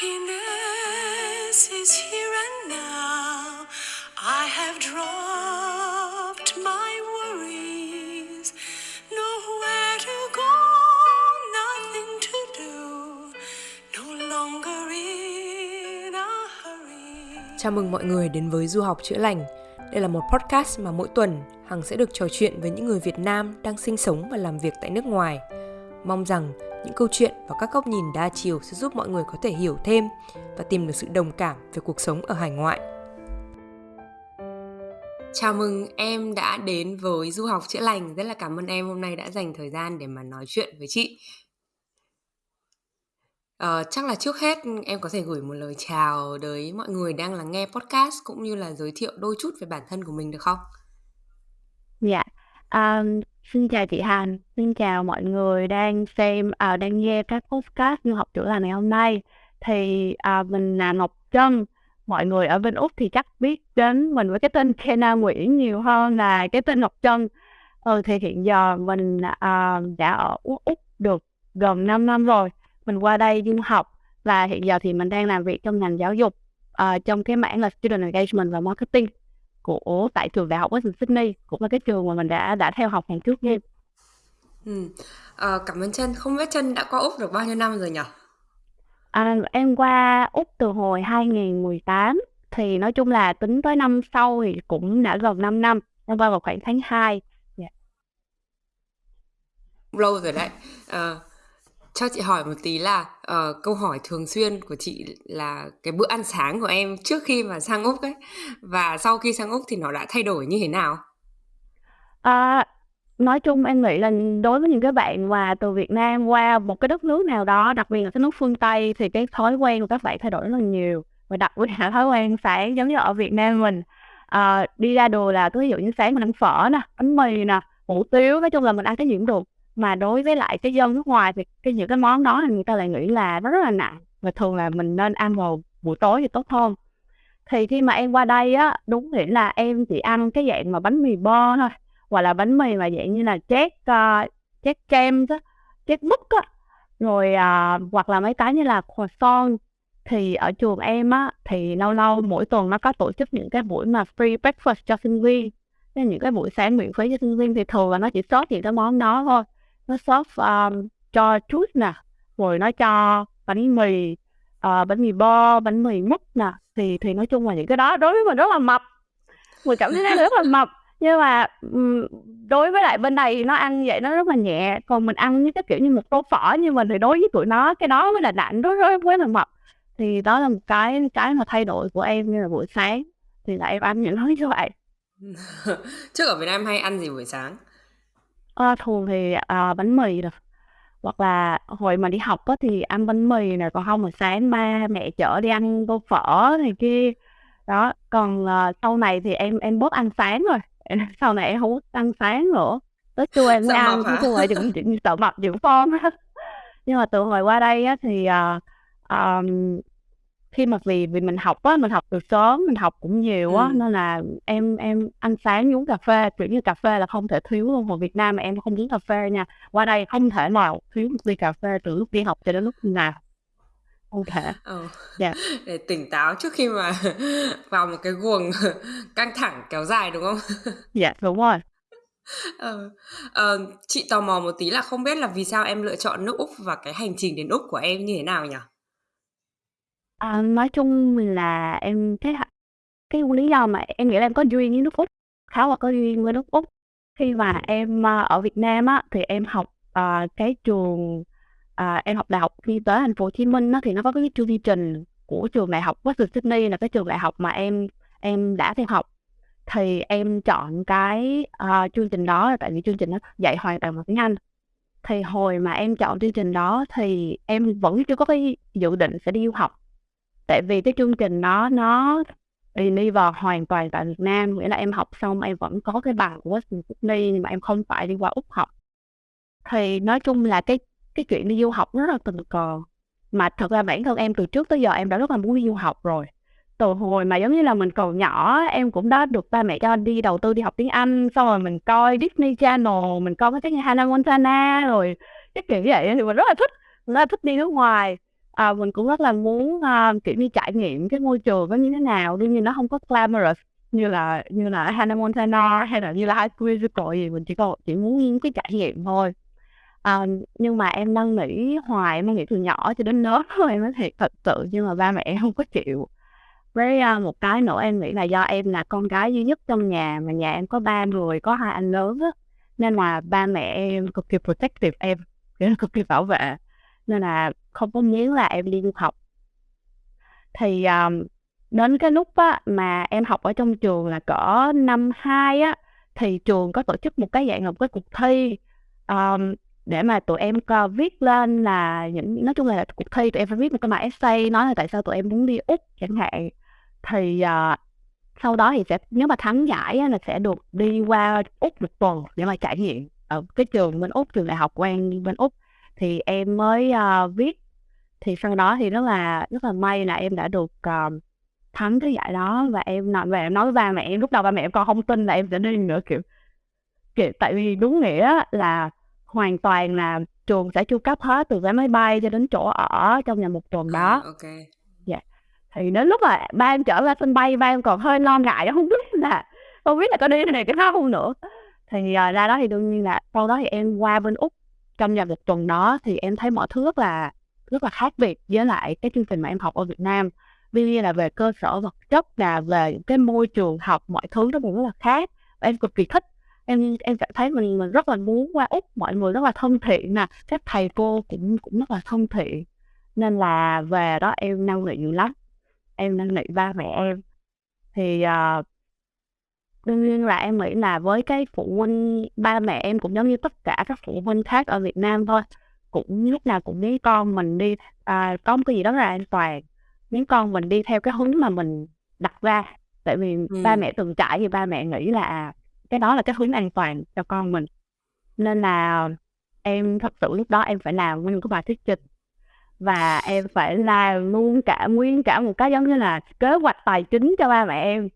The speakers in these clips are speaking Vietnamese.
Happiness is here and now. I have dropped my worries. Nowhere to go, nothing to do. No longer in a hurry. Chào mừng mọi người đến với Du học chữa lành. Đây là một podcast mà mỗi tuần Hằng sẽ được trò chuyện với những người Việt Nam đang sinh sống và làm việc tại nước ngoài. Mong rằng những câu chuyện và các góc nhìn đa chiều sẽ giúp mọi người có thể hiểu thêm và tìm được sự đồng cảm về cuộc sống ở hải ngoại. Chào mừng em đã đến với Du học chữa lành. Rất là cảm ơn em hôm nay đã dành thời gian để mà nói chuyện với chị. Uh, chắc là trước hết em có thể gửi một lời chào tới mọi người đang lắng nghe podcast cũng như là giới thiệu đôi chút về bản thân của mình được không? Dạ, um, xin chào chị Hằng, xin chào mọi người đang xem, à, đang nghe các podcast du học chữa lành ngày hôm nay. Thì à, mình là Ngọc Trân, mọi người ở bên Úc thì chắc biết đến mình với cái tên Kena Nguyễn nhiều hơn là cái tên Ngọc Trân. Ừ, thì hiện giờ mình à, đã ở Úc được gần 5 năm rồi. Mình qua đây du học và hiện giờ thì mình đang làm việc trong ngành giáo dục à, trong cái mảng là Student Engagement và Marketing của tại trường đại học Western Sydney cũng là cái trường mà mình đã đã theo học ngày trước nha. Ừ. À, cảm ơn Trân. Không biết Trân đã qua Úc được bao nhiêu năm rồi nhỉ? À, em qua Úc từ hồi 2018 thì nói chung là tính tới năm sau thì cũng đã gần 5 năm. Em qua vào khoảng tháng 2. Yeah. Lâu rồi đấy. À, cho chị hỏi một tí là uh, câu hỏi thường xuyên của chị là cái bữa ăn sáng của em trước khi mà sang úc ấy và sau khi sang úc thì nó đã thay đổi như thế nào? À, nói chung em nghĩ là đối với những cái bạn mà từ Việt Nam qua một cái đất nước nào đó đặc biệt là cái nước phương Tây thì cái thói quen của các bạn thay đổi rất là nhiều và đặc biệt là thói quen sáng giống như ở Việt Nam mình. À, đi ra đồ là ví dụ như sáng mình ăn phở nè bánh mì nè hủ tiếu nói chung là mình ăn cái gì cũng được mà đối với lại cái dân nước ngoài thì cái những cái món đó thì người ta lại nghĩ là nó rất là nặng. Và thường là mình nên ăn vào buổi tối thì tốt hơn. Thì khi mà em qua đây á đúng nghĩa là em chỉ ăn cái dạng mà bánh mì bo thôi. Hoặc là bánh mì mà dạng như là chét uh, ờ, chét kem đó chét bút á. Rồi uh, hoặc là mấy cái như là croissant. Thì ở trường em á thì lâu lâu mỗi tuần nó có tổ chức những cái buổi mà free breakfast cho sinh viên. Những cái buổi sáng miễn phí cho sinh viên thì thường là nó chỉ sót những cái món đó thôi nó shop um, ờ, cho chút nè rồi nó cho bánh mì uh, bánh mì bo bánh mì mứt nè. Thì thì nói chung là những cái đó đối với mình rất là mập. Mình cảm thấy nó rất là mập. Nhưng mà đối với lại bên này nó ăn vậy nó rất là nhẹ. Còn mình ăn như cái kiểu như một tô phở như mình thì đối với tụi nó cái đó mới là nặng đối với với là mập. Thì đó là một cái cái mà thay đổi của em như là buổi sáng. Thì là em ăn những thứ như vậy. Trước ở Việt Nam hay ăn gì buổi sáng? Ơ, thường thì, ờ, bánh mì nè, hoặc là hồi mà đi học á thì ăn bánh mì nè, còn không là sáng ba mẹ chở đi ăn tô phở này kia. Đó, còn, ờ, sau này thì em em bớt ăn sáng rồi, sau này em hông ăn sáng nữa, tới trưa em mới Sợ ăn, nói hả? chung là đừng đừng sợ mập dưỡng form á. Nhưng mà từ hồi qua đây á thì, ờ, ờm khi mà vì vì mình học á, mình học từ sớm, mình học cũng nhiều á, Ừm. nên là em em ăn sáng uống cà phê, kiểu như, cà phê là không thể thiếu luôn. Hồi Việt Nam mà em không uống cà phê nha, qua đây không thể nào thiếu một ly cà phê từ lúc đi học cho đến lúc nào. Không thể. Ờ, Dạ. để tỉnh táo trước khi mà vào một cái guồng căng thẳng kéo dài, đúng không? Dạ, đúng rồi. Ờ, ờ, chị tò mò một tí là không biết là vì sao em lựa chọn nước Úc và cái hành trình đến Úc của em như thế nào nhỉ? À, nói chung là em thấy cái lý do mà em nghĩ là em có duyên với nước Úc, khá là có duyên với nước Úc. Khi mà em, ờ, ở Việt Nam á, thì em học, à, cái trường à, em học Đại học Y tế Thành phố Hồ Chí Minh á, thì nó có cái chương trình của trường Đại học Western Sydney là cái trường đại học mà em em đã theo học. Thì em chọn cái, à, chương trình đó là tại vì chương trình nó dạy hoàn toàn bằng tiếng Anh. Thì hồi mà em chọn chương trình đó thì em vẫn chưa có cái dự định sẽ đi du học. Tại vì cái chương trình nó nó đi vào hoàn toàn tại Việt Nam, nghĩa là em học xong em vẫn có cái bằng của Western Sydney nhưng mà em không phải đi qua Úc học. Thì nói chung là cái cái chuyện đi du học nó rất là tình cờ, mà thật ra bản thân em từ trước tới giờ em đã rất là muốn đi du học rồi. Từ hồi mà, giống như là, mình còn nhỏ em cũng đã được ba mẹ cho đi đầu tư đi học tiếng Anh, xong rồi mình coi Disney Channel, mình coi cái cái như Hannah Montana rồi cái kiểu như vậy thì mình rất là thích, rất là thích đi nước ngoài à, mình cũng rất là muốn uh, kiểu như trải nghiệm cái môi trường nó như thế nào đương nhiên nó không có glamorous như là như là Hannah Montana hay là như là High School Musical gì mình chỉ có chỉ muốn cái trải nghiệm thôi. À, nhưng mà em năn nỉ hoài em nghĩ từ nhỏ cho đến lớn rồi em nói thiệt thật sự nhưng mà ba mẹ em không có chịu. Với uh, một cái nữa em nghĩ là do em là con gái duy nhất trong nhà mà nhà em có ba người có hai anh lớn á nên là ba mẹ em cực kỳ protective em kiểu cực kỳ bảo vệ. Nên là không có nghĩa là em đi du học. Thì um, đến cái lúc á, mà em học ở trong trường là cỡ năm hai á thì trường có tổ chức một cái dạng một cái cuộc thi um, để mà tụi em có viết lên là những nói chung là cuộc thi tụi em phải viết một cái bài essay nói là tại sao tụi em muốn đi úc chẳng hạn. Thì uh, sau đó thì sẽ nếu mà thắng giải á, là sẽ được đi qua úc một tuần để mà trải nghiệm ở cái trường bên úc trường đại học quen bên úc. Thì em mới uh, viết thì sau đó thì rất là rất là may là em đã được uh, thắng cái giải đó và em nói về em nói với ba mẹ em lúc đầu ba mẹ em còn không tin là em sẽ đi nữa kiểu kiểu tại vì đúng nghĩa là hoàn toàn là trường sẽ chu cấp hết từ vé máy bay cho đến chỗ ở trong nhà một tuần đó. À, ok. Dạ. Thì đến lúc mà ba em trở ra sân bay, ba em còn hơi lo ngại không biết là không biết là có đi này cái đó không nữa. Thì uh, ra đó thì đương nhiên là sau đó thì em qua bên úc trong nhà một tuần đó thì em thấy mọi thứ rất là rất là khác biệt với lại cái chương trình mà em học ở Việt Nam. Vì là về cơ sở vật chất là về cái môi trường học mọi thứ nó cũng rất là khác. Và em cực kỳ thích. Em em cảm thấy mình mình rất là muốn qua úc mọi người rất là thân thiện nè. Các thầy cô cũng cũng rất là thân thiện. Nên là về đó em năng nỉ nhiều lắm. Em năng nỉ ba mẹ em. Thì uh, đương nhiên là em nghĩ là với cái phụ huynh ba mẹ em cũng giống như tất cả các phụ huynh khác ở Việt Nam thôi cũng lúc nào cũng muốn con mình đi à, có một cái gì đó là an toàn. Muốn con mình đi theo cái hướng mà mình đặt ra. Tại vì ừ. ba mẹ từng trải thì ba mẹ nghĩ là à, cái đó là cái hướng an toàn cho con mình. Nên là em thật sự lúc đó em phải làm nguyên cái bài thuyết trình. Và em phải làm luôn cả nguyên cả một cái giống như là kế hoạch tài chính cho ba mẹ em.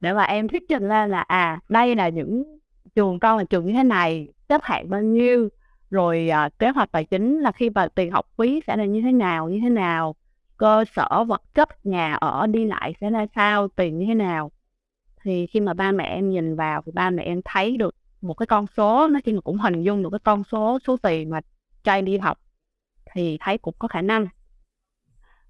Để mà em thuyết trình lên là à đây là những trường con là trường như thế này xếp hạng bao nhiêu rồi à, kế hoạch tài chính là khi mà tiền học phí sẽ là như thế nào như thế nào? Cơ sở vật chất nhà ở đi lại sẽ ra sao tiền như thế nào? Thì khi mà ba mẹ em nhìn vào thì ba mẹ em thấy được một cái con số nó khi mà cũng hình dung được cái con số số tiền mà trai đi học thì thấy cũng có khả năng.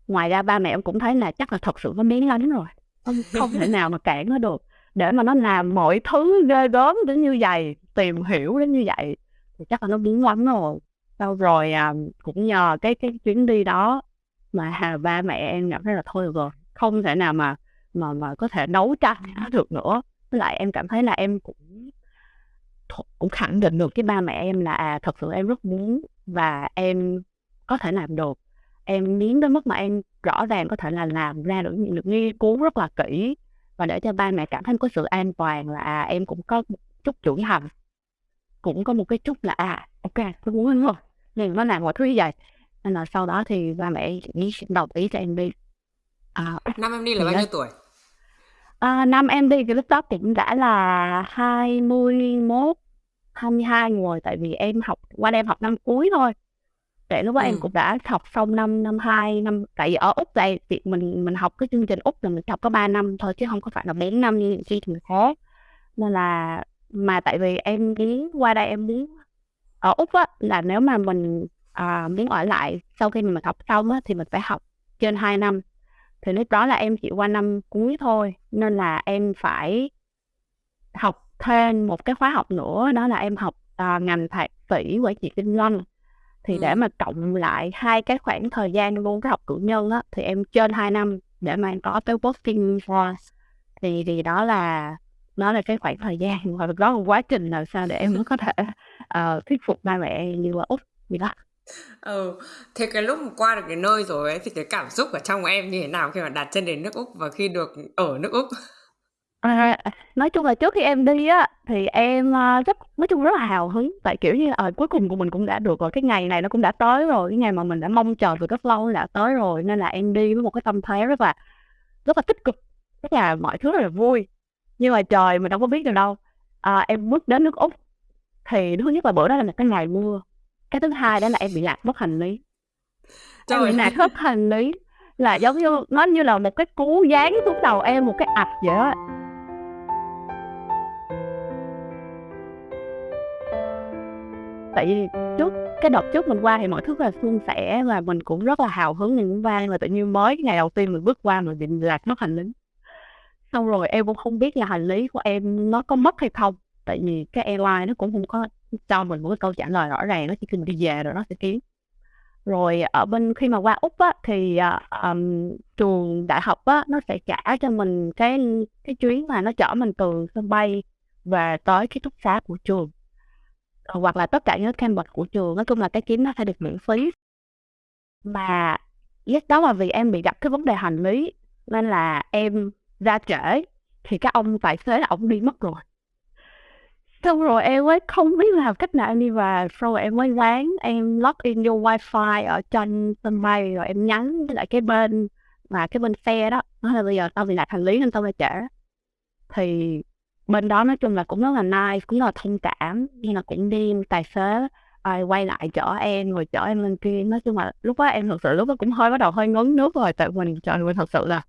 Ngoài ra ba mẹ em cũng thấy là chắc là thật sự có miếng lắm rồi không không thể nào mà cản nó được. Để mà nó làm mọi thứ ghê gớm đến như vậy tìm hiểu đến như vậy thì chắc là nó biến lắm rồi. Sau rồi à, cũng nhờ cái cái chuyến đi đó mà hà ba mẹ em cảm thấy là thôi rồi không thể nào mà mà mà có thể đấu tranh nó được nữa. Với lại em cảm thấy là em cũng cũng khẳng định được cái ba mẹ em là à thật sự em rất muốn và em có thể làm được. Em biến đến mức mà em rõ ràng có thể là làm ra được những được nghiên cứu rất là kỹ và để cho ba mẹ cảm thấy có sự an toàn là à, em cũng có một chút trưởng thành cũng có một cái chút là à ok tôi muốn rồi nhưng nó làm mọi thứ như vậy. Nên là sau đó thì ba mẹ nghĩ đồng ý cho em đi. À, năm em đi là bao nhiêu tuổi? À, năm em đi cái lúc đó cũng đã là 21 22 rồi tại vì em học qua em học năm cuối thôi. Để lúc đó ừ. em cũng đã học xong năm năm hai năm tại vì ở úc đây thì mình mình học cái chương trình úc là mình học có 3 năm thôi chứ không có phải là bốn năm như những chương trình khác nên là mà tại vì em muốn qua đây em muốn ở úc á là nếu mà mình à, muốn ở lại sau khi mình học xong á thì mình phải học trên 2 năm. Thì lúc đó là em chỉ qua năm cuối thôi nên là em phải học thêm một cái khóa học nữa đó là em học à, ngành thạc sĩ quản trị kinh doanh. Thì để mà cộng lại hai cái khoảng thời gian luôn cái học cử nhân á thì em trên 2 năm để mà em có tới working for thì thì đó là đó là cái khoảng thời gian và đó là quá trình làm sao để em mới có thể uh, thuyết phục ba mẹ như là úc gì đó. Ừ thế cái lúc mà qua được cái nơi rồi ấy thì cái cảm xúc ở trong em như thế nào khi mà đặt chân đến nước úc và khi được ở nước úc? À, nói chung là trước khi em đi á thì em uh, rất nói chung rất là hào hứng. Tại kiểu như ở uh, cuối cùng của mình cũng đã được rồi cái ngày này nó cũng đã tới rồi cái ngày mà mình đã mong chờ từ rất lâu đã tới rồi nên là em đi với một cái tâm thế rất là rất là tích cực rất là mọi thứ rất là vui nhưng mà trời mình đâu có biết được đâu. À, em bước đến nước úc. Thì thứ nhất là bữa đó là cái ngày mưa. Cái thứ hai đó là em bị lạc mất hành lý. Em bị nạt hết hành lý là giống như nó như là một cái cú dán xuống đầu em một cái ạch vậy đó tại vì trước cái đợt trước mình qua thì mọi thứ là suôn sẻ và mình cũng rất là hào hứng mình cũng vang là tự nhiên mới cái ngày đầu tiên mình bước qua mình bị lạc mất hành lý xong rồi em cũng không biết là hành lý của em nó có mất hay không. Tại vì cái airline nó cũng không có cho mình một cái câu trả lời rõ ràng nó chỉ cần đi về rồi nó sẽ kiếm. Rồi ở bên khi mà qua úc á thì um, trường đại học á nó sẽ trả cho mình cái cái chuyến mà nó chở mình từ sân bay về tới ký túc xá của trường. Ờ, hoặc là tất cả những campus của trường nói chung là cái chuyến nó sẽ được miễn phí. Mà yes, đó là vì em bị gặp cái vấn đề hành lý nên là em ra trễ, thì các ông tài xế là ông đi mất rồi. Xong rồi em mới không biết làm cách nào, em đi về xong rồi em mới láng em log in vô wifi ở trên sân bay, rồi em nhắn với lại cái bên mà cái bên xe đó. Nói là bây giờ tao bị lạc hành lý nên tao phải trễ. Thì bên đó nói chung là cũng rất là nice, cũng rất là thông cảm nhưng là cũng đi tài xế ai quay lại chở em, rồi chở em lên kia. Nói chung là lúc đó em thật sự lúc đó cũng hơi bắt đầu hơi ngấn nước rồi, tại mình trời mình thật sự là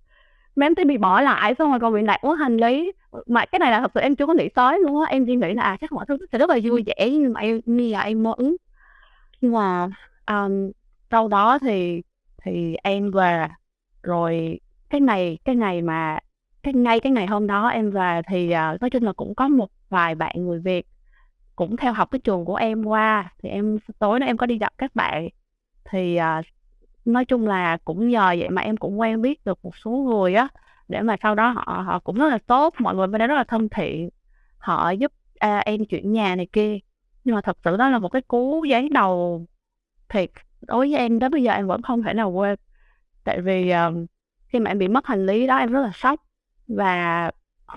mà em bị bỏ lại xong rồi còn bị nạt quá hành lý. Mà cái này là thật sự em chưa có nghĩ tới luôn á. Em chỉ nghĩ là à chắc mọi thứ sẽ rất là vui vẻ nhưng mà em như là em mơ ứng nhưng mà um, sau đó thì thì em về rồi cái này cái ngày mà cái ngay cái ngày hôm đó em về thì uh, nói chung là cũng có một vài bạn người Việt cũng theo học cái trường của em qua. Thì em tối đó em có đi gặp các bạn. Thì uh, nói chung là cũng nhờ vậy mà em cũng quen biết được một số người á để mà sau đó họ họ cũng rất là tốt mọi người bên đó rất là thân thiện. Họ giúp à, em chuyển nhà này kia. Nhưng mà thật sự đó là một cái cú giáng đầu thiệt. Đối với em đến bây giờ em vẫn không thể nào quên. Tại vì um, khi mà em bị mất hành lý đó em rất là sốc. Và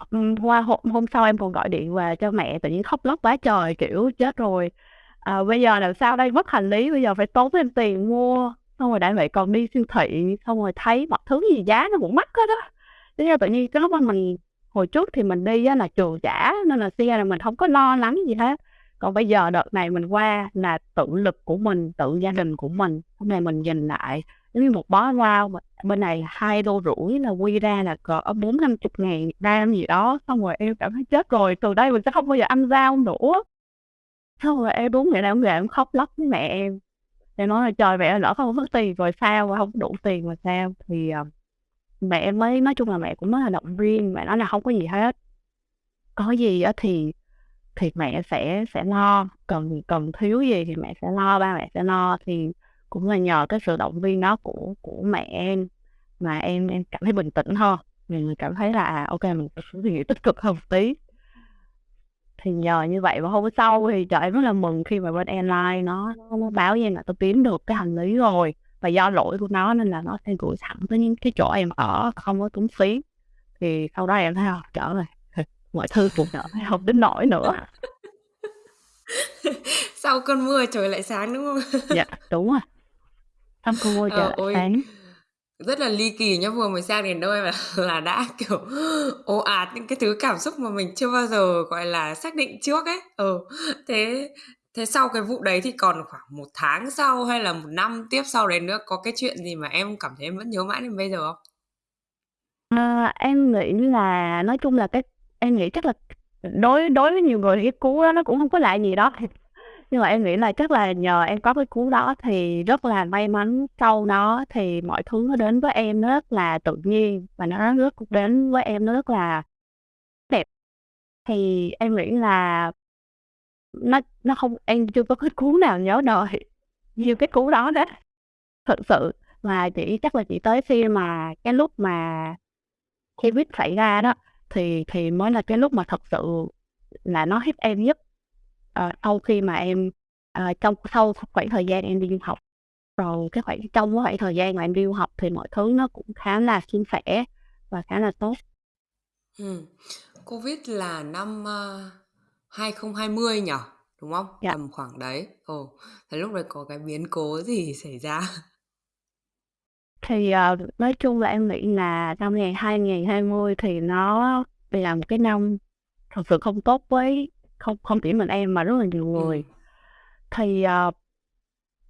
ừ, qua hôm, hôm sau em còn gọi điện về cho mẹ tự nhiên khóc lóc quá trời kiểu chết rồi. À, bây giờ làm sao đây? Mất hành lý bây giờ phải tốn thêm tiền mua xong rồi đại vậy còn đi siêu thị xong rồi thấy mọi thứ gì giá nó cũng mắc hết đó thế ra tự nhiên cái lúc mà mình hồi trước thì mình đi á, là trường trả nên là xe là mình không có lo lắng gì hết. Còn bây giờ đợt này mình qua là tự lực của mình tự gia đình của mình hôm nay mình nhìn lại giống như một bó rau bên này hai đô rưỡi là quy ra là cỡ bốn năm chục ngàn gram gì đó. Xong rồi em cảm thấy chết rồi từ đây mình sẽ không bao giờ ăn rau nữa. Xong rồi em đúng ngày nào cũng về em khóc lóc với mẹ em em nói là trời mẹ lỡ không có tiền rồi sao không đủ tiền mà sao? Thì uh, mẹ em mới nói chung là mẹ cũng rất là động viên mẹ nói là không có gì hết. Có gì á thì thì mẹ sẽ sẽ lo. Cần cần thiếu gì thì mẹ sẽ lo ba mẹ sẽ lo. Thì cũng là nhờ cái sự động viên đó của của mẹ em mà em em cảm thấy bình tĩnh hơn. Mình cảm thấy là à, ok mình phải suy nghĩ tích cực hơn một tí thì nhờ như vậy và hôm sau thì trời em rất là mừng khi mà bên airline nó nó báo với em là tôi kiếm được cái hành lý rồi. Và do lỗi của nó nên là nó sẽ gửi thẳng tới những cái chỗ em ở không có tốn phí. Thì sau đó em thấy không trở rồi mọi thứ cũng đỡ không đến nổi nữa. Sau cơn mưa trời lại sáng đúng không? Dạ đúng rồi. Sau cơn mưa trời ờ, lại sáng rất là ly kỳ nhá vừa mới sang đến nơi mà là đã kiểu ồ ạt những cái thứ cảm xúc mà mình chưa bao giờ gọi là xác định trước ấy. Ừ thế thế sau cái vụ đấy thì còn khoảng một tháng sau hay là một năm tiếp sau đấy nữa có cái chuyện gì mà em cảm thấy em vẫn nhớ mãi đến bây giờ không? À, em nghĩ là nói chung là cái em nghĩ chắc là đối đối với nhiều người thì cái cú đó nó cũng không có lại gì đó nhưng mà em nghĩ là chắc là nhờ em có cái cú đó thì rất là may mắn sau đó thì mọi thứ nó đến với em nó rất là tự nhiên và nó rất đến với em nó rất là đẹp. Thì em nghĩ là nó nó không, em chưa có cái cú nào nhớ đời như cái cú đó đó, thật sự. Mà chỉ, chắc là chỉ tới khi mà cái lúc mà Covid xảy ra đó, thì thì mới là cái lúc mà thật sự là nó hiếp em nhất uh, sau khi mà em uh, trong sau khoảng thời gian em đi du học rồi cái khoảng trong cái khoảng thời gian mà em đi du học thì mọi thứ nó cũng khá là suôn sẻ và khá là tốt. Ừ. Covid là năm uh, 2020 nhỉ? Đúng không? Dạ. Tầm khoảng đấy. Ồ, thế lúc đấy có cái biến cố gì xảy ra? Thì uh, nói chung là em nghĩ là năm ngày 2020 thì nó là một cái năm thật sự không tốt với không không chỉ mình em mà rất là nhiều người. Ừ. Thì uh,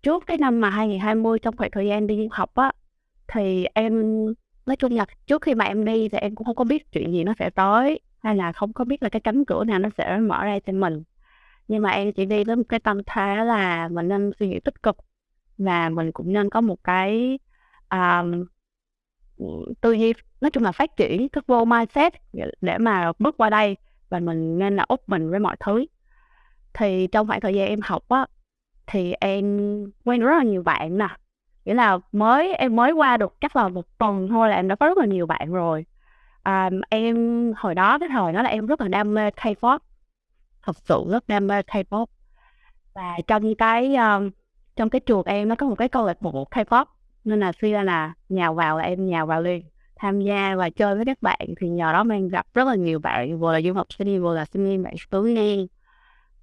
trước cái năm mà 2020 trong khoảng thời gian đi du học á thì em nói chung là trước khi mà em đi thì em cũng không có biết chuyện gì nó sẽ tới hay là không có biết là cái cánh cửa nào nó sẽ mở ra cho mình nhưng mà em chỉ đi với một cái tâm thế là mình nên suy nghĩ tích cực và mình cũng nên có một cái um, tư duy nói chung là phát triển cái vô mindset để mà bước qua đây và mình nên là open với mọi thứ. Thì trong khoảng thời gian em học á thì em quen rất là nhiều bạn nè. Nghĩa là mới em mới qua được chắc là một tuần thôi là em đã có rất là nhiều bạn rồi. À, em hồi đó cái thời đó là em rất là đam mê K-pop. Thật sự rất đam mê K-pop. Và trong cái um, trong cái trường em nó có một cái câu lạc bộ K-pop nên là suy ra là nhào vào là em nhào vào liền tham gia và chơi với các bạn thì nhờ đó mình gặp rất là nhiều bạn vừa là du học sinh vừa là sinh viên bạn tứ ngang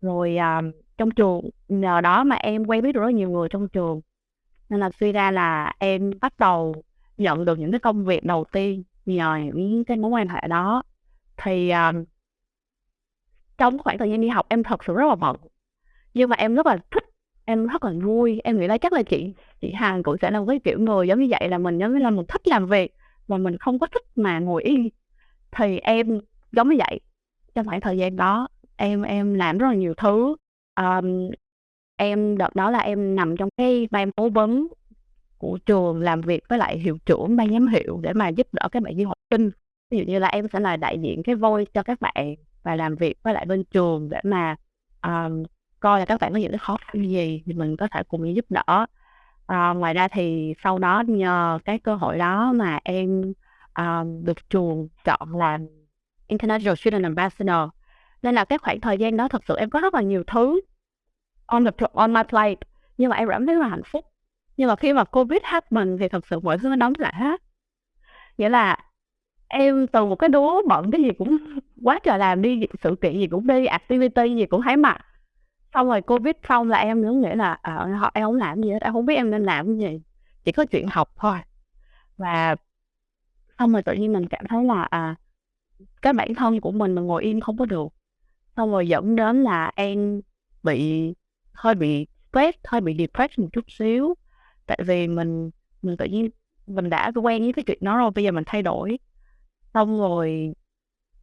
rồi um, trong trường nhờ đó mà em quen biết được rất nhiều người trong trường. Nên là suy ra là em bắt đầu nhận được những cái công việc đầu tiên nhờ những cái mối quan hệ đó. Thì um, trong khoảng thời gian đi học em thật sự rất là bận. Nhưng mà em rất là thích em rất là vui. Em nghĩ là chắc là chị chị Hằng cũng sẽ là một cái kiểu người giống như vậy là mình giống như là mình thích làm việc và mình không có thích mà ngồi yên. Thì em giống như vậy trong khoảng thời gian đó em em làm rất là nhiều thứ. Um, em đợt đó là em nằm trong cái ban cố vấn của trường làm việc với lại hiệu trưởng ban giám hiệu để mà giúp đỡ các bạn du học sinh. Ví dụ như là em sẽ là đại diện cái voi cho các bạn và làm việc với lại bên trường để mà um, coi là các bạn có những cái khó khăn gì thì mình có thể cùng giúp đỡ. À, ngoài ra thì sau đó nhờ cái cơ hội đó mà em um, được trường chọn làm International Student Ambassador. Nên là cái khoảng thời gian đó thật sự em có rất là nhiều thứ on the on my plate. Nhưng mà em cảm thấy rất là hạnh phúc. Nhưng mà khi mà covid happen thì thật sự mọi thứ nó đóng lại hết nghĩa là em từ một cái đứa bận cái gì cũng quá trời làm đi sự kiện gì cũng đi activity gì cũng thấy mặt xong rồi covid xong là em nữa nghĩ là ờ, à, họ em không làm gì hết em không biết em nên làm cái gì chỉ có chuyện học thôi. Và xong rồi tự nhiên mình cảm thấy là à cái bản thân của mình mà ngồi im không có được. Xong rồi dẫn đến là em bị hơi bị stress hơi bị depressed một chút xíu. Tại vì mình mình tự nhiên mình đã quen với cái chuyện đó rồi bây giờ mình thay đổi. Xong rồi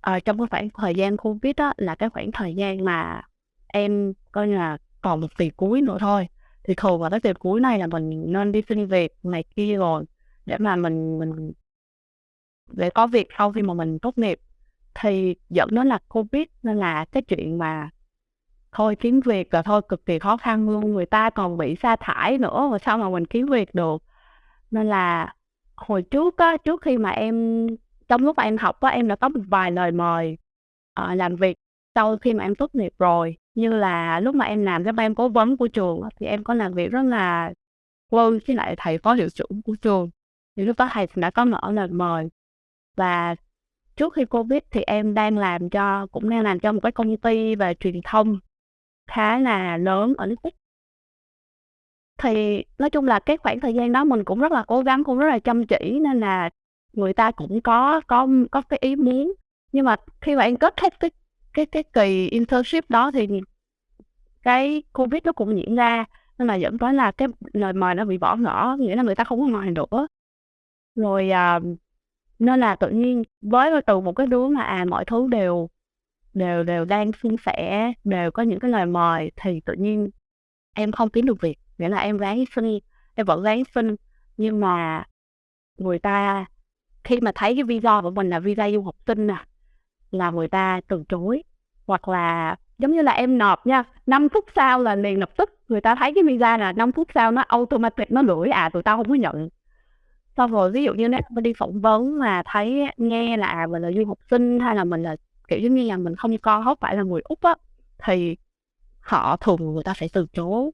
à, trong cái khoảng thời gian covid đó là cái khoảng thời gian mà em coi như là còn một tỷ cuối nữa thôi. Thì thường vào cái tiền cuối này là mình nên đi xin việc này kia rồi để mà mình mình để có việc sau khi mà mình tốt nghiệp. Thì dẫn đến là covid nên là cái chuyện mà thôi kiếm việc là thôi cực kỳ khó khăn luôn người ta còn bị sa thải nữa mà sao mà mình kiếm việc được. Nên là hồi trước á trước khi mà em trong lúc mà em học á em đã có một vài lời mời uh, làm việc sau khi mà em tốt nghiệp rồi như là lúc mà em làm cái ban cố vấn của trường thì em có làm việc rất là close với lại thầy phó hiệu trưởng của trường. Thì lúc đó thầy đã có mở lời mời. Và trước khi covid thì em đang làm cho, cũng đang làm cho một cái công ty về truyền thông khá là lớn ở nước Úc. Thì nói chung là cái khoảng thời gian đó mình cũng rất là cố gắng, cũng rất là chăm chỉ, nên là người ta cũng có có có cái ý muốn. Nhưng mà khi mà em kết thúc cái cái cái kỳ internship đó thì cái covid nó cũng diễn ra nên là dẫn tới là cái lời mời nó bị bỏ ngỏ nghĩa là người ta không có mời nữa. Rồi à, nên là tự nhiên với từ một cái đứa mà à mọi thứ đều đều đều đang suôn sẻ đều có những cái lời mời thì tự nhiên em không kiếm được việc nghĩa là em ráng xin em vẫn ráng xin. Nhưng mà người ta khi mà thấy cái visa của mình là visa du học sinh nè là người ta từ chối hoặc là giống như là em nộp nha 5 phút sau là liền lập tức người ta thấy cái visa là 5 phút sau nó automatic nó lưỡi à tụi tao không có nhận. Xong rồi ví dụ như nếu mình đi phỏng vấn mà thấy nghe là à, mình là du học sinh hay là mình là kiểu giống như là mình không con không phải là người úc á thì họ thường người ta sẽ từ chối.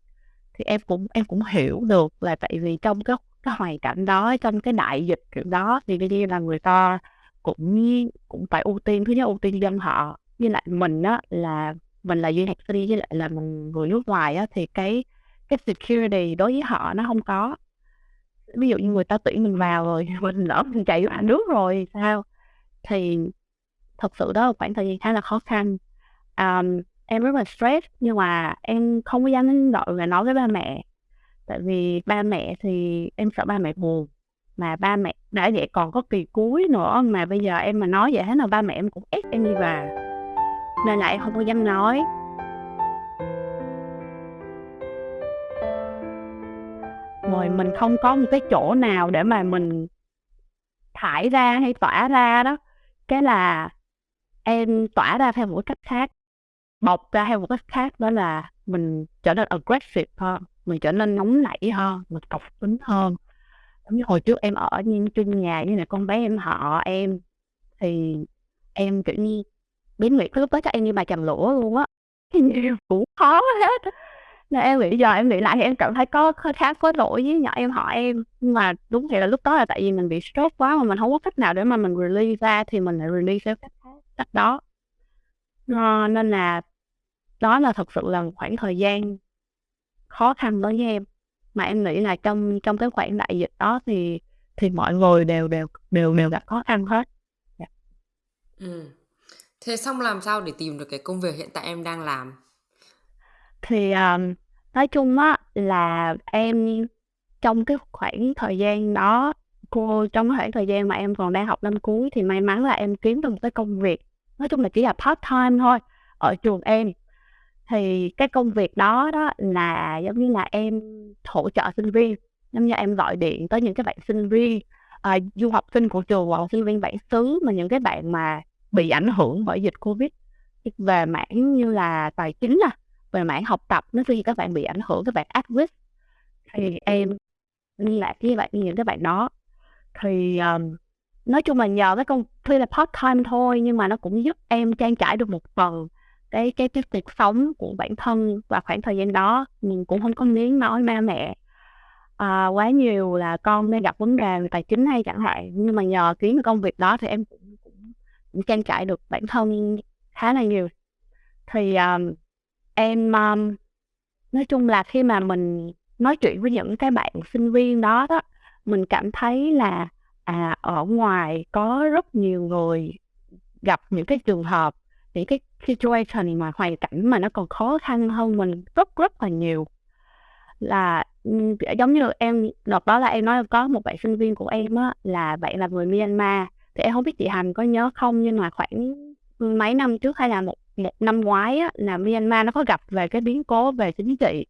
Thì em cũng em cũng hiểu được là tại vì trong cái cái hoàn cảnh đó trong cái đại dịch kiểu đó thì đương nhiên là người ta cũng cũng phải ưu tiên thứ nhất ưu tiên dân họ với lại mình á là mình là du học sinh với lại là mình người nước ngoài á thì cái cái security đối với họ nó không có. Ví dụ như người ta tuyển mình vào rồi mình lỡ mình chạy vào nước rồi sao? Thì thật sự đó là khoảng thời gian khá là khó khăn. Um, em rất là stress nhưng mà em không có dám gọi và nói với ba mẹ. Tại vì ba mẹ thì em sợ ba mẹ buồn mà ba mẹ đã vậy còn có kỳ cuối nữa mà bây giờ em mà nói vậy thế nào ba mẹ em cũng ép em đi về nên lại không có dám nói. Rồi mình không có một cái chỗ nào để mà mình thải ra hay tỏa ra đó. Cái là em tỏa ra theo một cách khác bộc ra theo một cách khác, đó là mình trở nên aggressive hơn, mình trở nên nóng nảy hơn, mình cọc tính hơn. Giống như hồi trước em ở như, trên nhà như là con bé em họ em, thì em kiểu như biến nguyệt lúc đó chắc em như bà chầm lũa luôn á nhiều cũng khó hết nên em nghĩ giờ em nghĩ lại thì em cảm thấy có khá có lỗi với nhỏ em họ em nhưng mà đúng thì là lúc đó là tại vì mình bị stress quá mà mình không có cách nào để mà mình release ra thì mình lại release theo cách cách đó à, nên là đó là thật sự là một khoảng thời gian khó khăn đối với em mà em nghĩ là trong trong cái khoảng đại dịch đó thì thì mọi người đều đều đều đều gặp khó khăn hết yeah. Dạ. ừ thế xong làm sao để tìm được cái công việc hiện tại em đang làm? Thì um, nói chung á là em trong cái khoảng thời gian đó cô trong cái khoảng thời gian mà em còn đang học năm cuối thì may mắn là em kiếm được một cái công việc nói chung là chỉ là part time thôi ở trường em. Thì cái công việc đó đó là giống như là em hỗ trợ sinh viên giống như em gọi điện tới những cái bạn sinh viên à, du học sinh của trường hoặc sinh viên bản xứ mà những cái bạn mà bị ảnh hưởng bởi dịch covid. Về mảng như là tài chính à về mảng học tập nó khi các bạn bị ảnh hưởng các bạn áp risk thì em liên lạc với bạn những các bạn đó. Thì um, nói chung là nhờ cái công tuy là part time thôi nhưng mà nó cũng giúp em trang trải được một phần cái cái cái cuộc sống của bản thân và khoảng thời gian đó. Mình cũng không có miếng nói ma mẹ à, quá nhiều là con đang gặp vấn đề về tài chính hay chẳng hạn. Nhưng mà nhờ kiếm công việc đó thì em cũng cũng, trang trải được bản thân khá là nhiều. Thì um, em um, nói chung là khi mà mình nói chuyện với những cái bạn sinh viên đó đó mình cảm thấy là à ở ngoài có rất nhiều người gặp những cái trường hợp những cái situation mà hoàn cảnh mà nó còn khó khăn hơn mình rất rất là nhiều. Là giống như em đợt đó là em nói có một bạn sinh viên của em á là bạn là người Myanmar thì em không biết chị Hành có nhớ không nhưng mà khoảng mấy năm trước hay là một một năm ngoái á, là Myanmar nó có gặp về cái biến cố về chính trị.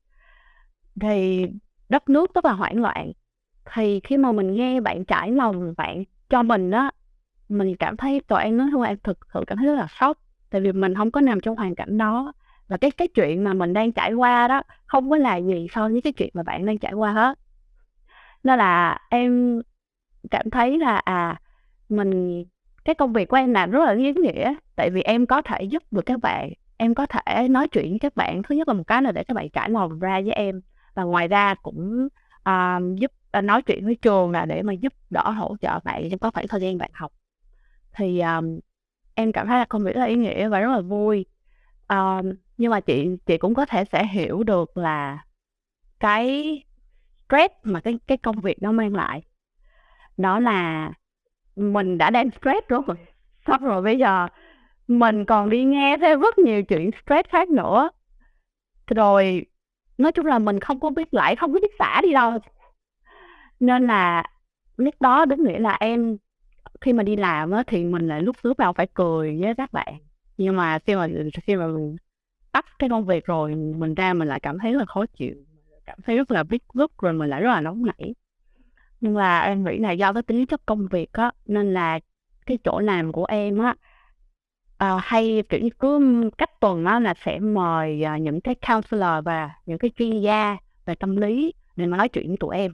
Thì đất nước rất là hoảng loạn. Thì khi mà mình nghe bạn trải lòng bạn cho mình á mình cảm thấy tụi em nói thôi em thực sự cảm thấy rất là sốc. Tại vì mình không có nằm trong hoàn cảnh đó. Và cái cái chuyện mà mình đang trải qua đó không có là gì so với cái chuyện mà bạn đang trải qua hết. Nên là em cảm thấy là à mình cái công việc của em làm rất là ý nghĩa tại vì em có thể giúp được các bạn em có thể nói chuyện với các bạn. Thứ nhất là một cái là để các bạn trải lòng ra với em. Và ngoài ra cũng uh, giúp uh, nói chuyện với trường là để mà giúp đỡ hỗ trợ bạn trong có khoảng thời gian bạn học. Thì um, em cảm thấy là công việc rất là ý nghĩa và rất là vui. Um, nhưng mà chị chị cũng có thể sẽ hiểu được là cái stress mà cái cái công việc nó mang lại đó là mình đã đang stress rồi. Xong rồi bây giờ mình còn đi nghe thêm rất nhiều chuyện stress khác nữa. Rồi, nói chung là mình không có biết lại, không có biết xả đi đâu. Nên là lúc đó đúng nghĩa là em, khi mà đi làm á, thì mình lại lúc lúc nào phải cười với các bạn. Nhưng mà khi mà khi mà mình tắt cái công việc rồi, mình ra mình lại cảm thấy là khó chịu. Cảm thấy rất là bít rứt rồi mình lại rất là nóng nảy nhưng mà em nghĩ là do cái tính chất công việc á nên là cái chỗ làm của em á à, hay kiểu như cứ cách tuần á là sẽ mời à, những cái counselor và những cái chuyên gia về tâm lý để mà nói chuyện với tụi em.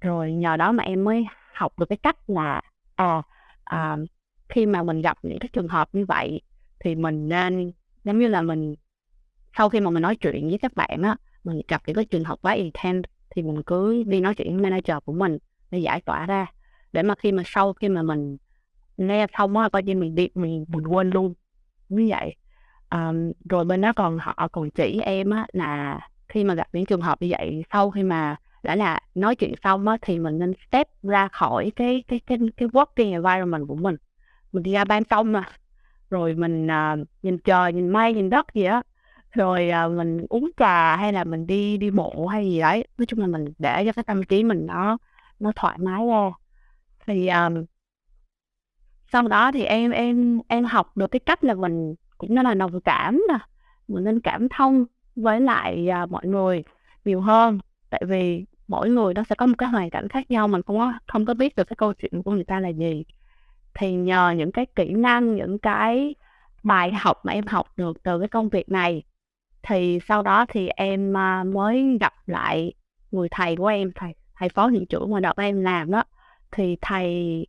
Rồi nhờ đó mà em mới học được cái cách là à, à khi mà mình gặp những cái trường hợp như vậy thì mình nên giống như là mình sau khi mà mình nói chuyện với các bạn á mình gặp những cái trường hợp quá intense thì mình cứ đi nói chuyện với manager của mình để giải tỏa ra. Để mà khi mà sau khi mà mình nghe xong á coi như mình đi mình mình quên luôn. Như vậy um, rồi bên đó còn họ còn chỉ em á là khi mà gặp những trường hợp như vậy sau khi mà đã là nói chuyện xong á thì mình nên step ra khỏi cái cái cái cái working environment của mình. Mình đi ra ban công mà. Rồi mình uh, nhìn trời nhìn mây nhìn đất gì á rồi à, mình uống trà hay là mình đi đi bộ hay gì đấy. Nói chung là mình để cho cái tâm trí mình nó nó thoải mái ra. Thì um, sau đó thì em em em học được cái cách là mình cũng nói là đồng cảm nè mình nên cảm thông với lại à, mọi người nhiều hơn. Tại vì mỗi người nó sẽ có một cái hoàn cảnh khác nhau mình không có không có biết được cái câu chuyện của người ta là gì. Thì nhờ những cái kỹ năng những cái bài học mà em học được từ cái công việc này thì sau đó thì em à, mới gặp lại người thầy của em thầy thầy phó hiệu trưởng mà đợt em làm đó. Thì thầy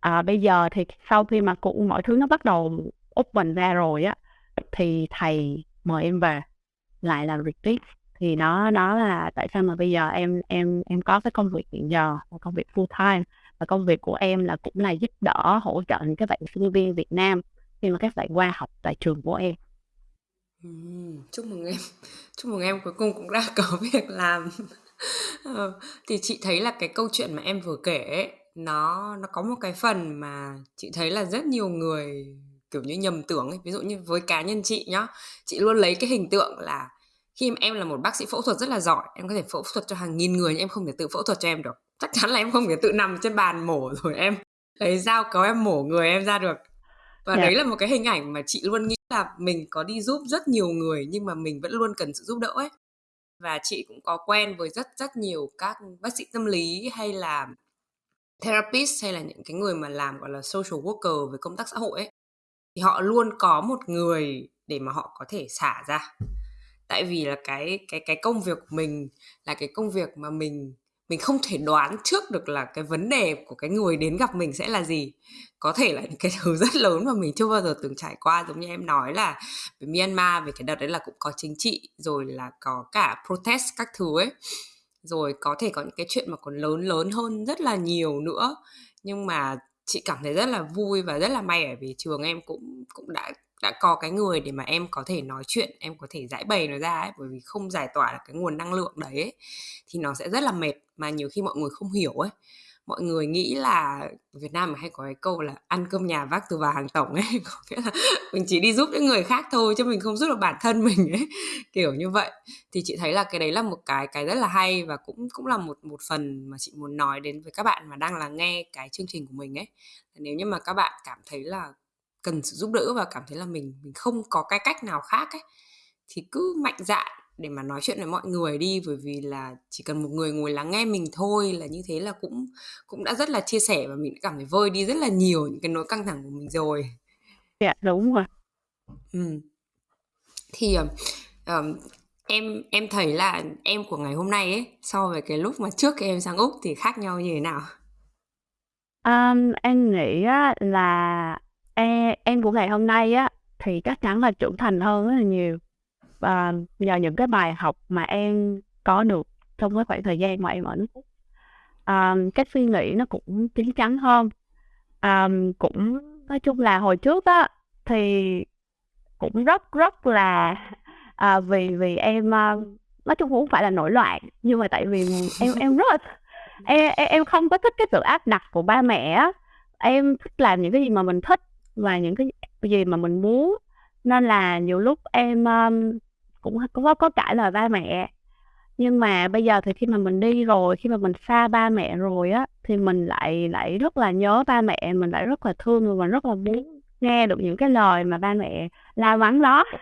à, bây giờ thì sau khi mà cụ mọi thứ nó bắt đầu open ra rồi á thì thầy mời em về lại làm retreat thì nó nó là tại sao mà bây giờ em em em có cái công việc hiện giờ là công việc full time và công việc của em là cũng là giúp đỡ hỗ trợ những các bạn sinh viên Việt Nam khi mà các bạn qua học tại trường của em. Ừm, chúc mừng em. Chúc mừng em cuối cùng cũng đã có việc làm. Ờ, thì chị thấy là cái câu chuyện mà em vừa kể ấy, nó nó có một cái phần mà chị thấy là rất nhiều người kiểu như nhầm tưởng ấy. Ví dụ như với cá nhân chị nhá, chị luôn lấy cái hình tượng là khi mà em là một bác sĩ phẫu thuật rất là giỏi, em có thể phẫu thuật cho hàng nghìn người nhưng em không thể tự phẫu thuật cho em được. Chắc chắn là em không thể tự nằm trên bàn mổ rồi em lấy dao kéo em mổ người em ra được. Và Dạ. đấy là một cái hình ảnh mà chị luôn nghĩ là mình có đi giúp rất nhiều người nhưng mà mình vẫn luôn cần sự giúp đỡ ấy. Và chị cũng có quen với rất rất nhiều các bác sĩ tâm lý hay là therapist hay là những cái người mà làm gọi là social worker về công tác xã hội ấy thì họ luôn có một người để mà họ có thể xả ra tại vì là cái cái cái công việc của mình là cái công việc mà mình mình không thể đoán trước được là cái vấn đề của cái người đến gặp mình sẽ là gì. Có thể là những cái thứ rất lớn mà mình chưa bao giờ từng trải qua, giống như em nói là về Myanmar, về cái đợt đấy là cũng có chính trị, rồi là có cả protest các thứ ấy. Rồi có thể có những cái chuyện mà còn lớn lớn hơn rất là nhiều nữa. Nhưng mà chị cảm thấy rất là vui và rất là may ở vì trường em cũng cũng đã đã có cái người để mà em có thể nói chuyện em có thể giải bày nó ra ấy bởi vì không giải tỏa được cái nguồn năng lượng đấy ấy, thì nó sẽ rất là mệt mà nhiều khi mọi người không hiểu ấy. Mọi người nghĩ là Việt Nam hay có cái câu là ăn cơm nhà vác từ vào hàng tổng ấy có nghĩa là mình chỉ đi giúp những người khác thôi chứ mình không giúp được bản thân mình ấy kiểu như vậy. Thì chị thấy là cái đấy là một cái cái rất là hay và cũng cũng là một một phần mà chị muốn nói đến với các bạn mà đang là nghe cái chương trình của mình ấy. Nếu như mà các bạn cảm thấy là cần sự giúp đỡ và cảm thấy là mình mình không có cái cách nào khác ấy thì cứ mạnh dạn để mà nói chuyện với mọi người đi bởi vì là chỉ cần một người ngồi lắng nghe mình thôi là như thế là cũng cũng đã rất là chia sẻ và mình đã cảm thấy vơi đi rất là nhiều những cái nỗi căng thẳng của mình rồi. Dạ đúng rồi. Ừ. thì um, em em thấy là em của ngày hôm nay ấy so với cái lúc mà trước khi em sang úc thì khác nhau như thế nào? Um, em nghĩ á, là em, em của ngày hôm nay á thì chắc chắn là trưởng thành hơn rất là nhiều. Và nhờ những cái bài học mà em có được trong cái khoảng thời gian mà em ở nước Úc cái suy nghĩ nó cũng chín chắn hơn. À, cũng nói chung là hồi trước á thì cũng rất rất là à, vì vì em à, nói chung cũng không phải là nổi loạn nhưng mà tại vì em em rất là em em, em không có thích cái sự áp đặt của ba mẹ á. Em thích làm những cái gì mà mình thích và những cái gì mà mình muốn. Nên là nhiều lúc em um, cũng có có cãi lời ba mẹ. Nhưng mà bây giờ thì khi mà mình đi rồi khi mà mình xa ba mẹ rồi á thì mình lại lại rất là nhớ ba mẹ mình lại rất là thương và mình rất là muốn nghe được những cái lời mà ba mẹ la mắng đó.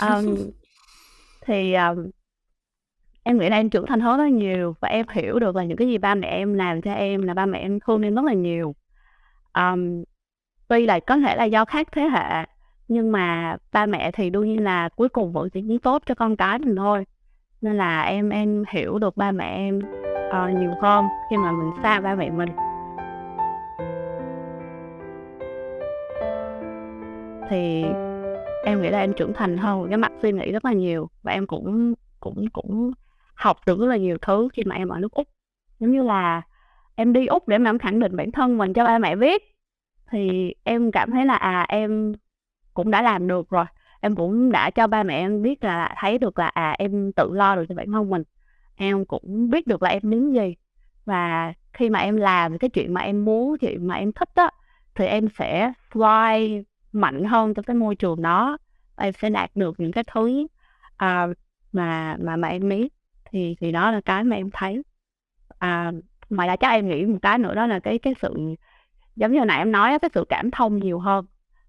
Um, thì um, em nghĩ là em trưởng thành hơn rất là nhiều và em hiểu được là những cái gì ba mẹ em làm cho em là ba mẹ em thương em rất là nhiều. Um, tuy là có thể là do khác thế hệ nhưng mà ba mẹ thì đương nhiên là cuối cùng vẫn chỉ muốn tốt cho con cái mình thôi. Nên là em em hiểu được ba mẹ em uh, nhiều hơn khi mà mình xa ba mẹ mình. Thì em nghĩ là em trưởng thành hơn cái mặt suy nghĩ rất là nhiều và em cũng cũng cũng học được rất là nhiều thứ khi mà em ở nước úc. Giống như là em đi úc để mà em khẳng định bản thân mình cho ba mẹ biết thì em cảm thấy là à em cũng đã làm được rồi. Em cũng đã cho ba mẹ em biết là thấy được là à em tự lo được cho bản thân mình. Em cũng biết được là em muốn gì. Và khi mà em làm cái chuyện mà em muốn chuyện mà em thích đó thì em sẽ fly mạnh hơn trong cái môi trường đó. Em sẽ đạt được những cái thứ à, mà mà mà em biết thì thì đó là cái mà em thấy. À, ngoài ra chắc em nghĩ một cái nữa đó là cái cái sự giống như nãy em nói cái sự cảm thông nhiều hơn.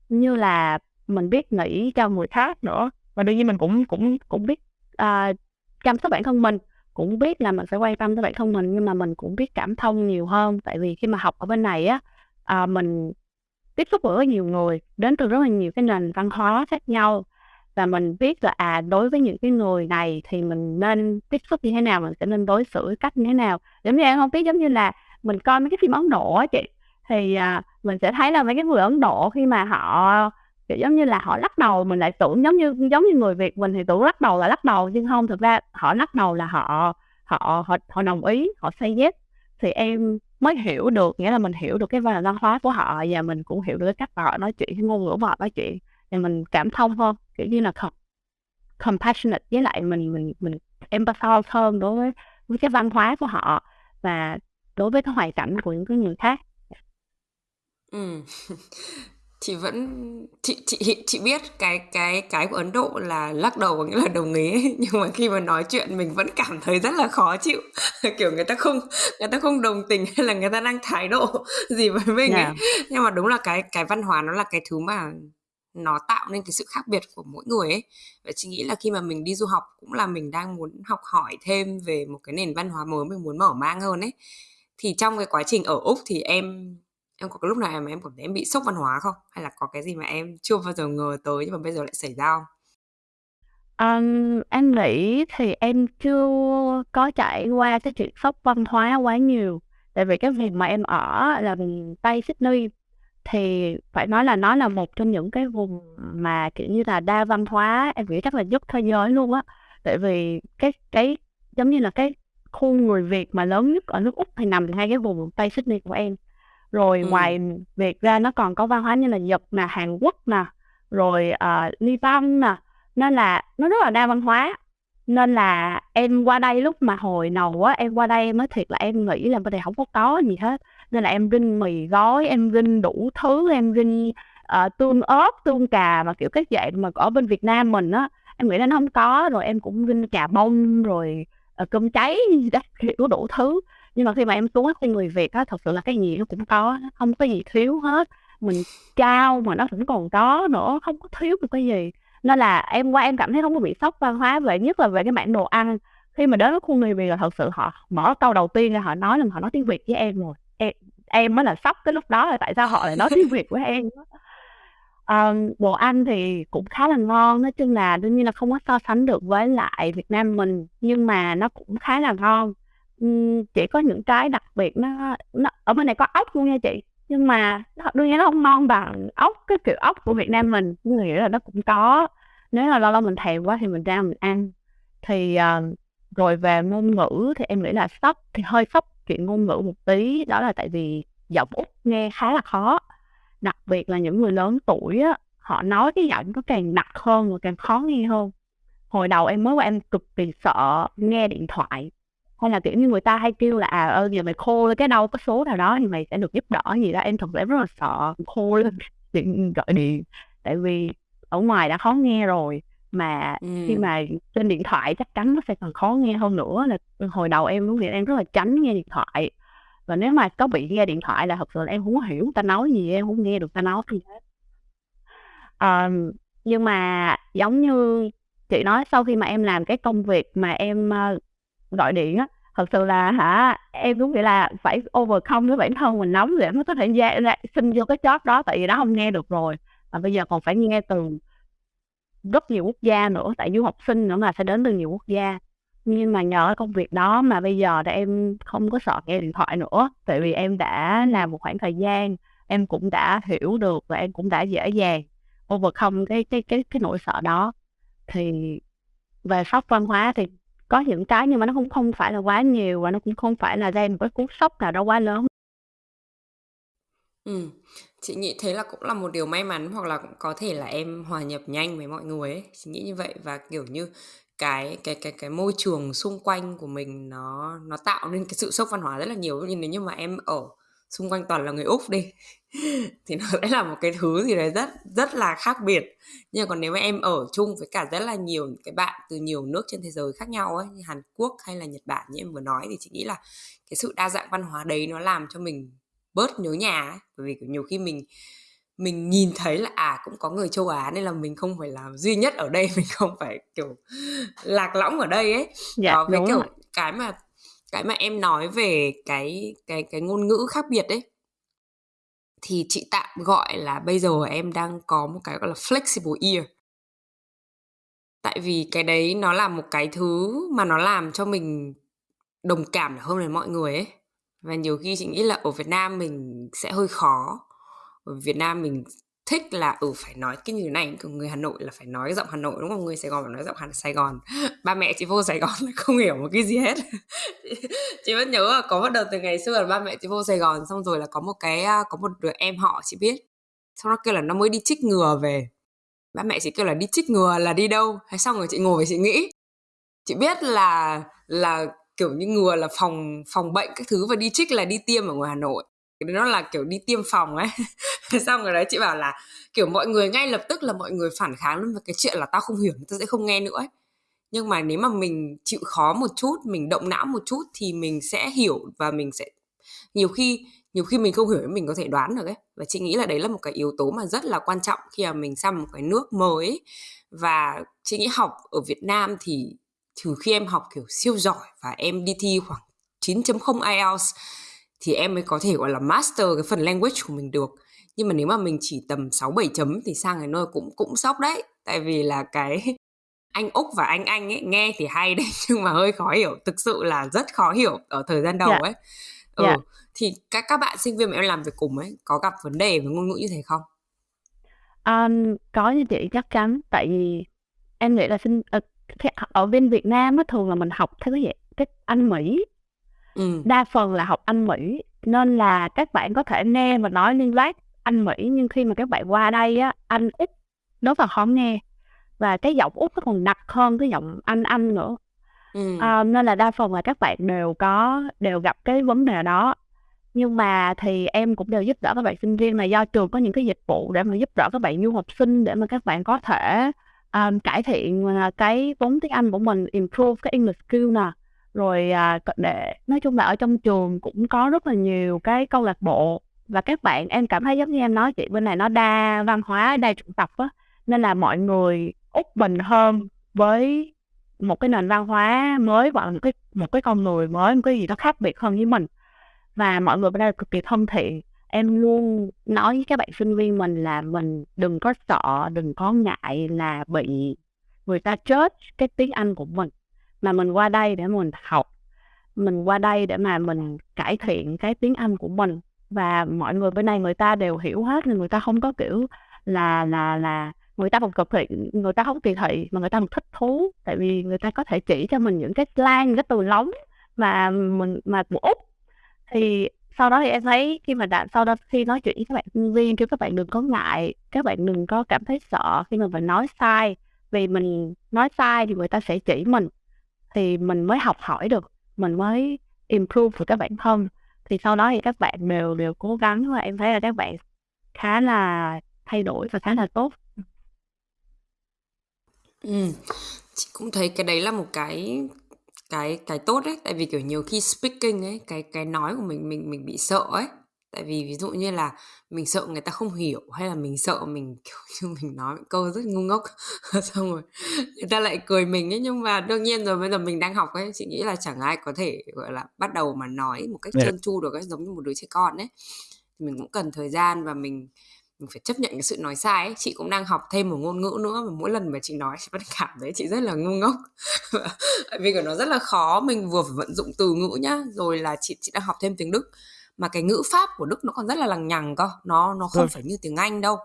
Như là mình biết nghĩ cho người khác nữa. Và đương nhiên mình cũng cũng cũng biết uh, chăm sóc bản thân mình. Cũng biết là mình sẽ quan tâm tới bản thân mình nhưng mà mình cũng biết cảm thông nhiều hơn. Tại vì khi mà học ở bên này á à, mình tiếp xúc với nhiều người đến từ rất là nhiều cái nền văn hóa khác nhau. Và mình biết là à đối với những cái người này thì mình nên tiếp xúc như thế nào mình sẽ nên đối xử cách như thế nào. Giống như em không biết giống như là mình coi mấy cái phim Ấn Độ á chị thì à, mình sẽ thấy là mấy cái người Ấn Độ khi mà họ kiểu giống như là họ lắc đầu mình lại tưởng giống như giống như người Việt mình thì tưởng lắc đầu là lắc đầu nhưng không thực ra họ lắc đầu là họ họ họ họ đồng ý họ say yes. Thì em mới hiểu được nghĩa là mình hiểu được cái văn hóa của họ và mình cũng hiểu được cái cách mà họ nói chuyện cái ngôn ngữ của họ nói chuyện. Thì mình cảm thông hơn kiểu như là compassionate với lại mình mình mình empathize hơn đối với với cái văn hóa của họ và đối với cái hoàn cảnh của những cái người khác ừ. Chị vẫn chị chị chị biết cái cái cái của Ấn Độ là lắc đầu có nghĩa là đồng ý. Nhưng mà khi mà nói chuyện mình vẫn cảm thấy rất là khó chịu. Kiểu người ta không người ta không đồng tình hay là người ta đang thái độ gì với mình ấy. Dạ. nhưng mà đúng là cái cái văn hóa nó là cái thứ mà nó tạo nên cái sự khác biệt của mỗi người ấy. Và chị nghĩ là khi mà mình đi du học cũng là mình đang muốn học hỏi thêm về một cái nền văn hóa mới mình muốn mở mang hơn ấy. Thì trong cái quá trình ở úc thì em em có cái lúc nào mà em cảm thấy em bị sốc văn hóa không? Hay là có cái gì mà em chưa bao giờ ngờ tới nhưng mà bây giờ lại xảy ra không? Um, em nghĩ thì em chưa có trải qua cái chuyện sốc văn hóa quá nhiều. Tại vì cái vùng mà em ở là Tây Sydney thì phải nói là nó là một trong những cái vùng mà kiểu như là đa văn hóa em nghĩ chắc là nhất thế giới luôn á. Tại vì cái cái giống như là cái khu người Việt mà lớn nhất ở nước Úc thì nằm ngay cái vùng Tây Sydney của em rồi ừ. ngoài việc ra nó còn có văn hóa như là Nhật nè Hàn Quốc nè rồi uh, Liban nè. Nên là nó rất là đa văn hóa. Nên là em qua đây lúc mà hồi đầu á em qua đây em nói thiệt là em nghĩ là bên đây không có có gì hết. Nên là em rinh mì gói em rinh đủ thứ em rinh uh, tương ớt tương cà mà kiểu các dạng mà ở bên Việt Nam mình á em nghĩ là nó không có. Rồi em cũng rinh cà bông rồi uh, cơm cháy đó kiểu đủ thứ nhưng mà khi mà em xuống với người Việt á thật sự là cái gì nó cũng có không có gì thiếu hết. Mình trao mà nó vẫn còn có nữa không có thiếu được cái gì. Nên là em qua em cảm thấy không có bị sốc văn hóa về nhất là về cái mảng đồ ăn. Khi mà đến với khu người Việt là thật sự họ mở câu đầu tiên là họ nói là họ nói tiếng Việt với em rồi. Em, em mới là sốc cái lúc đó là tại sao họ lại nói tiếng Việt với em. Um, đồ ăn thì cũng khá là ngon nói chung là đương nhiên là không có so sánh được với lại Việt Nam mình nhưng mà nó cũng khá là ngon chỉ có những cái đặc biệt nó nó ở bên này có ốc luôn nha chị. Nhưng mà đương nhiên nó không ngon bằng ốc cái kiểu ốc của Việt Nam mình. Nhưng nghĩa là nó cũng có nếu là lâu lâu mình thèm quá thì mình ra mình ăn. Thì uh, rồi về ngôn ngữ thì em nghĩ là sốc thì hơi sốc chuyện ngôn ngữ một tí. Đó là tại vì giọng úc nghe khá là khó. Đặc biệt là những người lớn tuổi á họ nói cái giọng nó càng nặng hơn và càng khó nghe hơn. Hồi đầu em mới qua em cực kỳ sợ nghe điện thoại hay là kiểu như người ta hay kêu là à ơ giờ mày khô cái đâu có số nào đó thì mày sẽ được giúp đỡ gì đó. Em thật sự rất là sợ khô lên. Điện gọi điện. Tại vì ở ngoài đã khó nghe rồi mà ừ. khi mà trên điện thoại chắc chắn nó sẽ còn khó nghe hơn nữa là hồi đầu em lúc em rất là tránh nghe điện thoại. Và nếu mà có bị nghe điện thoại là thật sự là em không hiểu ta nói gì em không nghe được ta nói gì hết. À, nhưng mà giống như chị nói sau khi mà em làm cái công việc mà em uh, gọi điện á thật sự là hả em cũng nghĩ là phải overcome với bản thân mình nóng để mới có thể ra, ra xin vô cái chót đó tại vì đó không nghe được rồi. Và bây giờ còn phải nghe từ rất nhiều quốc gia nữa tại du học sinh nữa mà sẽ đến từ nhiều quốc gia. Nhưng mà nhờ công việc đó mà bây giờ thì em không có sợ nghe điện thoại nữa tại vì em đã làm một khoảng thời gian em cũng đã hiểu được và em cũng đã dễ dàng overcome cái cái cái cái nỗi sợ đó. Thì về sốc văn hóa thì có những cái nhưng mà nó cũng không phải là quá nhiều và nó cũng không phải là gây một cái cú sốc nào đó quá lớn Ừ, chị nghĩ thế là cũng là một điều may mắn hoặc là cũng có thể là em hòa nhập nhanh với mọi người ấy. Chị nghĩ như vậy và kiểu như cái cái cái cái môi trường xung quanh của mình nó nó tạo nên cái sự sốc văn hóa rất là nhiều nhưng nếu như mà em ở xung quanh toàn là người úc đi. Thì nó sẽ là một cái thứ gì đấy rất rất là khác biệt. Nhưng còn nếu mà em ở chung với cả rất là nhiều cái bạn từ nhiều nước trên thế giới khác nhau ấy như Hàn Quốc hay là Nhật Bản như em vừa nói thì chị nghĩ là cái sự đa dạng văn hóa đấy nó làm cho mình bớt nhớ nhà ấy. Bởi vì nhiều khi mình mình nhìn thấy là à cũng có người châu Á nên là mình không phải là duy nhất ở đây mình không phải kiểu lạc lõng ở đây ấy. Dạ, đó cái kiểu rồi. cái mà cái mà em nói về cái cái cái ngôn ngữ khác biệt đấy thì chị tạm gọi là bây giờ em đang có một cái gọi là flexible ear. Tại vì cái đấy nó là một cái thứ mà nó làm cho mình đồng cảm hơn với mọi người ấy. Và nhiều khi chị nghĩ là ở Việt Nam mình sẽ hơi khó, ở Việt Nam mình thích là ừ phải nói cái như này của người Hà Nội là phải nói giọng Hà Nội, đúng không? Người Sài Gòn phải nói giọng Hà, Sài Gòn. Ba mẹ chị vô Sài Gòn là không hiểu một cái gì hết. Chị vẫn nhớ là có bắt đầu từ ngày xưa là ba mẹ chị vô Sài Gòn, xong rồi là có một cái à, có một đứa em họ chị biết. Xong nó kêu là nó mới đi trích ngừa về. Ba mẹ chị kêu là đi trích ngừa là đi đâu? Hay xong rồi chị ngồi và chị nghĩ. Chị biết là là kiểu như ngừa là phòng phòng bệnh các thứ và đi trích là đi tiêm ở ngoài Hà Nội nó là, kiểu, đi tiêm phòng ấy. Xong rồi đấy, chị bảo là, kiểu, mọi người ngay lập tức là mọi người phản kháng lên về cái chuyện là tao không hiểu tao sẽ không nghe nữa ấy. Nhưng mà nếu mà mình chịu khó một chút, mình động não một chút thì mình sẽ hiểu và mình sẽ, nhiều khi nhiều khi mình không hiểu mình có thể đoán được ấy. Và chị nghĩ là đấy là một cái yếu tố mà rất là quan trọng khi mà mình sang một cái nước mới. Và chị nghĩ học ở Việt Nam thì trừ khi em học, kiểu, siêu giỏi và em đi thi khoảng 9.0 IELTS thì em mới có thể gọi là master cái phần language của mình được nhưng mà nếu mà mình chỉ tầm 6 7 chấm thì sang cái nơi cũng cũng sốc đấy tại vì là cái anh Úc và anh Anh ấy nghe thì hay đấy nhưng mà hơi khó hiểu thực sự là rất khó hiểu ở thời gian đầu yeah. Dạ. ấy ừ yeah. Dạ. thì các các bạn sinh viên mà em làm việc cùng ấy có gặp vấn đề về ngôn ngữ như thế không um, có như chị chắc chắn tại vì em nghĩ là sinh uh, ở bên Việt Nam á thường là mình học theo cái dạng cái Anh Mỹ ừ. đa phần là học Anh Mỹ nên là các bạn có thể nghe và nói liên lạc Anh Mỹ nhưng khi mà các bạn qua đây á Anh ít đối vào khó nghe và cái giọng út nó còn nặng hơn cái giọng anh anh nữa ừ. à, nên là đa phần là các bạn đều có đều gặp cái vấn đề đó nhưng mà thì em cũng đều giúp đỡ các bạn sinh viên mà do trường có những cái dịch vụ để mà giúp đỡ các bạn du học sinh để mà các bạn có thể um, cải thiện uh, cái vốn tiếng Anh của mình improve cái English skill nè rồi à, để, nói chung là ở trong trường cũng có rất là nhiều cái câu lạc bộ và các bạn em cảm thấy giống như em nói chị, bên này nó đa văn hóa, đa chủng tộc á, nên là mọi người út bình hơn với một cái nền văn hóa mới hoặc là một cái một cái con người mới, một cái gì đó khác biệt hơn với mình. Và mọi người bên đây cực kỳ thân thiện. Em luôn nói với các bạn sinh viên mình là mình đừng có sợ, đừng có ngại là bị người ta chết cái tiếng Anh của mình mà mình qua đây để mình học, mình qua đây để mà mình cải thiện cái tiếng Anh của mình. Và mọi người bên này người ta đều hiểu hết nên người ta không có kiểu là là là người ta không cực thị người ta không kỳ thị mà người ta thích thú. Tại vì người ta có thể chỉ cho mình những cái slang, cái từ lóng mà mình, mà của úc thì sau đó thì em thấy khi mà đã, sau đó khi nói chuyện với các bạn sinh viên, kêu các bạn đừng có ngại, các bạn đừng có cảm thấy sợ khi mà mình nói sai. Vì mình nói sai thì người ta sẽ chỉ mình thì mình mới học hỏi được mình mới improve được các bản thân thì sau đó thì các bạn đều đều cố gắng và em thấy là các bạn khá là thay đổi và khá là tốt. Ừ, chị cũng thấy cái đấy là một cái cái cái tốt đấy, tại vì, kiểu, nhiều khi speaking ấy, cái cái nói của mình mình mình bị sợ ấy. Tại vì ví dụ như là mình sợ người ta không hiểu, hay là mình sợ mình, kiểu như, mình nói những câu rất ngu ngốc, xong rồi người ta lại cười mình ấy. Nhưng mà đương nhiên rồi bây giờ mình đang học ấy, chị nghĩ là chẳng ai có thể, gọi là, bắt đầu mà nói một cách trơn tru được ấy, giống như một đứa trẻ con ấy. Mình cũng cần thời gian và mình mình phải chấp nhận cái sự nói sai ấy. chị cũng đang học thêm một ngôn ngữ nữa và mỗi lần mà chị nói chị vẫn cảm thấy chị rất là ngu ngốc vì của nó rất là khó mình vừa phải vận dụng từ ngữ nhá rồi là chị chị đang học thêm tiếng đức mà cái ngữ pháp của đức nó còn rất là lằng nhằng cơ nó nó không ừ. phải như tiếng anh đâu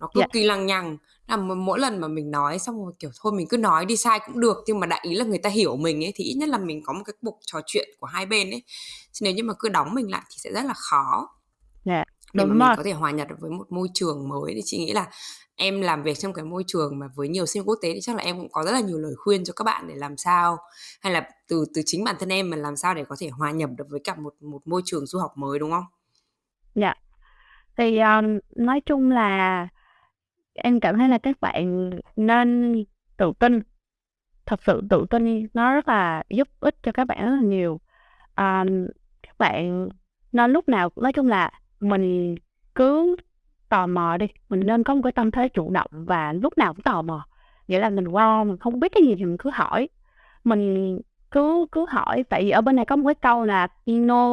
nó cực yeah. Dạ. kỳ lằng nhằng là mỗi lần mà mình nói xong rồi kiểu thôi mình cứ nói đi sai cũng được nhưng mà đại ý là người ta hiểu mình ấy thì ít nhất là mình có một cái cuộc trò chuyện của hai bên ấy chứ nếu như mà cứ đóng mình lại thì sẽ rất là khó yeah. Dạ để mà mình có thể hòa nhập được với một môi trường mới thì chị nghĩ là em làm việc trong cái môi trường mà với nhiều sinh quốc tế thì chắc là em cũng có rất là nhiều lời khuyên cho các bạn để làm sao hay là từ từ chính bản thân em mà làm sao để có thể hòa nhập được với cả một một môi trường du học mới đúng không? Dạ. Thì, um, nói chung là em cảm thấy là các bạn nên tự tin. Thật sự tự tin nó rất là giúp ích cho các bạn rất là nhiều. um, các bạn nên lúc nào nói chung là mình cứ tò mò đi, mình nên có một cái tâm thế chủ động và lúc nào cũng tò mò. Nghĩa là mình qua mình không biết cái gì thì mình cứ hỏi. Mình cứ cứ hỏi, tại vì ở bên này có một cái câu là "No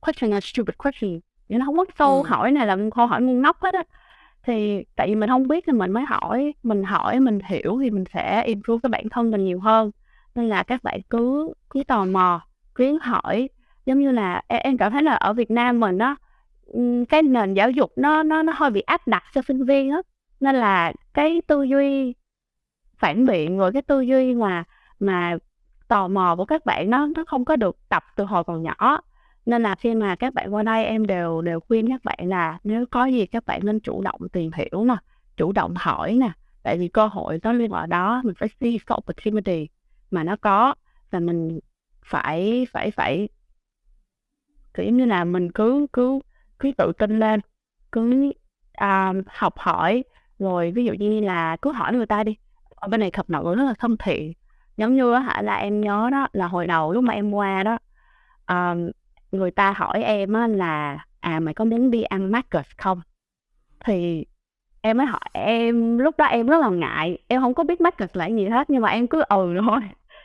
question is stupid question." Nghĩa là hông có câu Ừm. hỏi này là câu hỏi ngu ngốc hết á. Thì tại vì mình hông biết thì mình mới hỏi, mình hỏi mình hiểu thì mình sẽ improve cái bản thân mình nhiều hơn. Nên là các bạn cứ cứ tò mò, cứ hỏi. Giống như là em em cảm thấy là ở Việt Nam mình ừm, cái nền giáo dục nó nó nó hơi bị áp đặt cho sinh viên á, nên là cái tư duy phản biện, rồi cái tư duy mà mà tò mò của các bạn nó nó không có được tập từ hồi còn nhỏ. Nên là khi mà các bạn qua đây em đều đều khuyên các bạn là nếu có gì các bạn nên chủ động tìm hiểu nè, chủ động hỏi nè, tại vì cơ hội nó luôn ở đó, mình phải see the opportunity mà nó có và mình phải phải phải kiểu như là, mình cứ cứ cứ tự tin lên, cứ, à, học hỏi, rồi ví dụ như là cứ hỏi người ta đi. Ở bên này khập nợ rất là thân thiện, giống như á hả là em nhớ đó là hồi đầu lúc mà em qua đó, ờm, người ta hỏi em á là "À, mày có muốn đi ăn market không?" Thì em mới hỏi em lúc đó em rất là ngại, em không có biết market là gì hết, nhưng mà em cứ ừ thôi,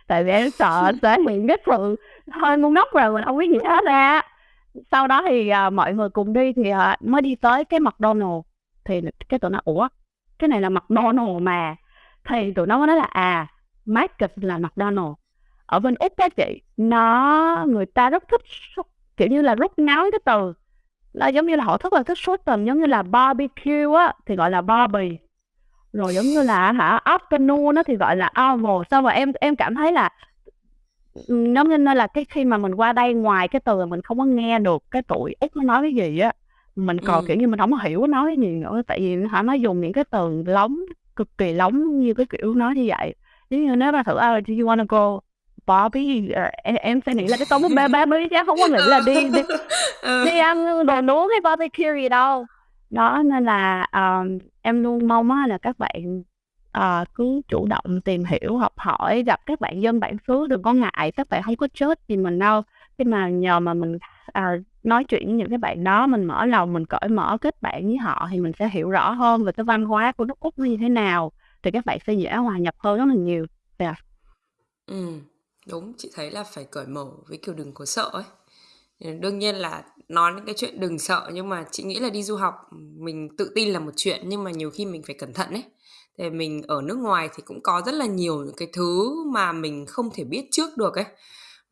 tại vì em sợ sẽ bị cái sự hơi ngu ngốc rồi mình không biết gì hết á. Sau đó thì, à, mọi người cùng đi thì, à, mới đi tới cái McDonald's, thì cái tụi nó "Ủa, cái này là McDonald's mà." Thì tụi nó mới nói là "À, Marcus là McDonald's." Ở bên Úc các chị, nó người ta rất thích kiểu như là, rút ngắn cái từ, là giống như là họ rất là thích shorten, giống như là barbecue á thì gọi là Barbie, rồi giống như là hả afternoon á thì gọi là oval. sao mà em em cảm thấy là, như nên là cái khi mà mình qua đây ngoài cái từ là mình không có nghe được cái tụi Úc nó nói cái gì á, mình còn, Ừm. kiểu như, mình có hiểu nó nói cái gì nữa, tại vì hả nó dùng những cái từ lóng, cực kỳ lóng như cái kiểu nói như vậy. Giống như nếu mà thử, a, "Do you wanna go Barbie?" Ờ, em em sẽ nghĩ là cái tốn ba ba mươi chứ hông có nghĩ là đi đi Ừ. đi ăn đồ nướng hay barbecue gì đâu. Đó, nên là, ờm, em luôn mong á là các bạn, à, cứ chủ động tìm hiểu, học hỏi, gặp các bạn dân bản xứ đừng có ngại, các bạn không có chết gì mình đâu. Khi mà nhờ mà mình, à, nói chuyện với những cái bạn đó, mình mở lòng, mình cởi mở kết bạn với họ thì mình sẽ hiểu rõ hơn về cái văn hóa của nước Úc như thế nào, thì các bạn sẽ dễ hòa nhập hơn rất là nhiều. Yeah. Ừ, đúng, chị thấy là phải cởi mở với, kiểu, đừng có sợ ấy. Ờ, đương nhiên là nói những cái chuyện đừng sợ nhưng mà chị nghĩ là đi du học, mình tự tin là một chuyện nhưng mà nhiều khi mình phải cẩn thận ấy thì mình ở nước ngoài thì cũng có rất là nhiều những cái thứ mà mình không thể biết trước được ấy.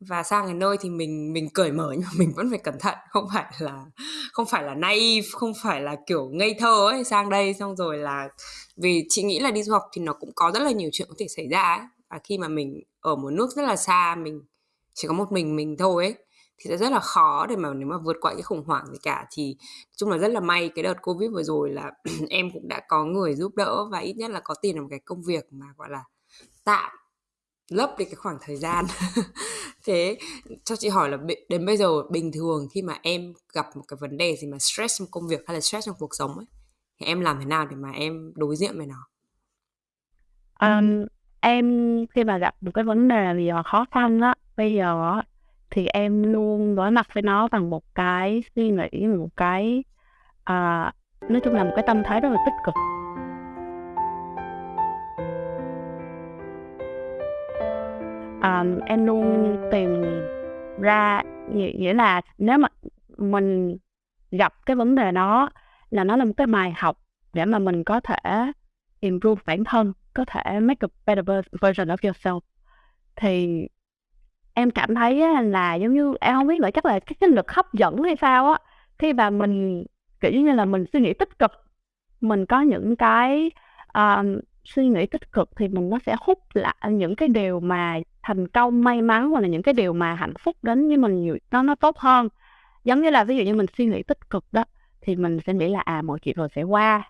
Và sang cái nơi thì mình mình cởi mở nhưng mà mình vẫn phải cẩn thận, không phải là không phải là naive, không phải là, kiểu, ngây thơ ấy, sang đây xong rồi là vì chị nghĩ là đi du học thì nó cũng có rất là nhiều chuyện có thể xảy ra ấy. Và khi mà mình ở một nước rất là xa, mình chỉ có một mình mình thôi ấy, thì sẽ rất là khó để mà nếu mà vượt qua cái khủng hoảng gì cả. Thì chung là rất là may cái đợt Covid vừa rồi là em cũng đã có người giúp đỡ và ít nhất là có tìm được một cái công việc mà, gọi là, tạm lấp đi cái khoảng thời gian. Thế cho chị hỏi là đến bây giờ bình thường khi mà em gặp một cái vấn đề gì mà stress trong công việc hay là stress trong cuộc sống ấy, thì em làm thế nào để mà em đối diện với nó? um, em khi mà gặp một cái vấn đề gì mà khó khăn á, bây giờ thì em luôn đối mặt với nó bằng một cái suy nghĩ, một cái, à, nói chung là một cái tâm thái rất là tích cực. à, em luôn tìm ra nghĩa nghĩa là nếu mà mình gặp cái vấn đề đó là nó là một cái bài học để mà mình có thể improve bản thân, có thể make a better version of yourself. Thì em cảm thấy á là giống như em không biết nữa, chắc là cái cái lực hấp dẫn hay sao á, khi mà mình, kiểu như là, mình suy nghĩ tích cực, mình có những cái, um, suy nghĩ tích cực thì mình nó sẽ hút lại những cái điều mà thành công, may mắn hoặc là những cái điều mà hạnh phúc đến với mình nhiều nó nó tốt hơn. Giống như là ví dụ như mình suy nghĩ tích cực đó, thì mình sẽ nghĩ là, à, mọi chuyện rồi sẽ qua,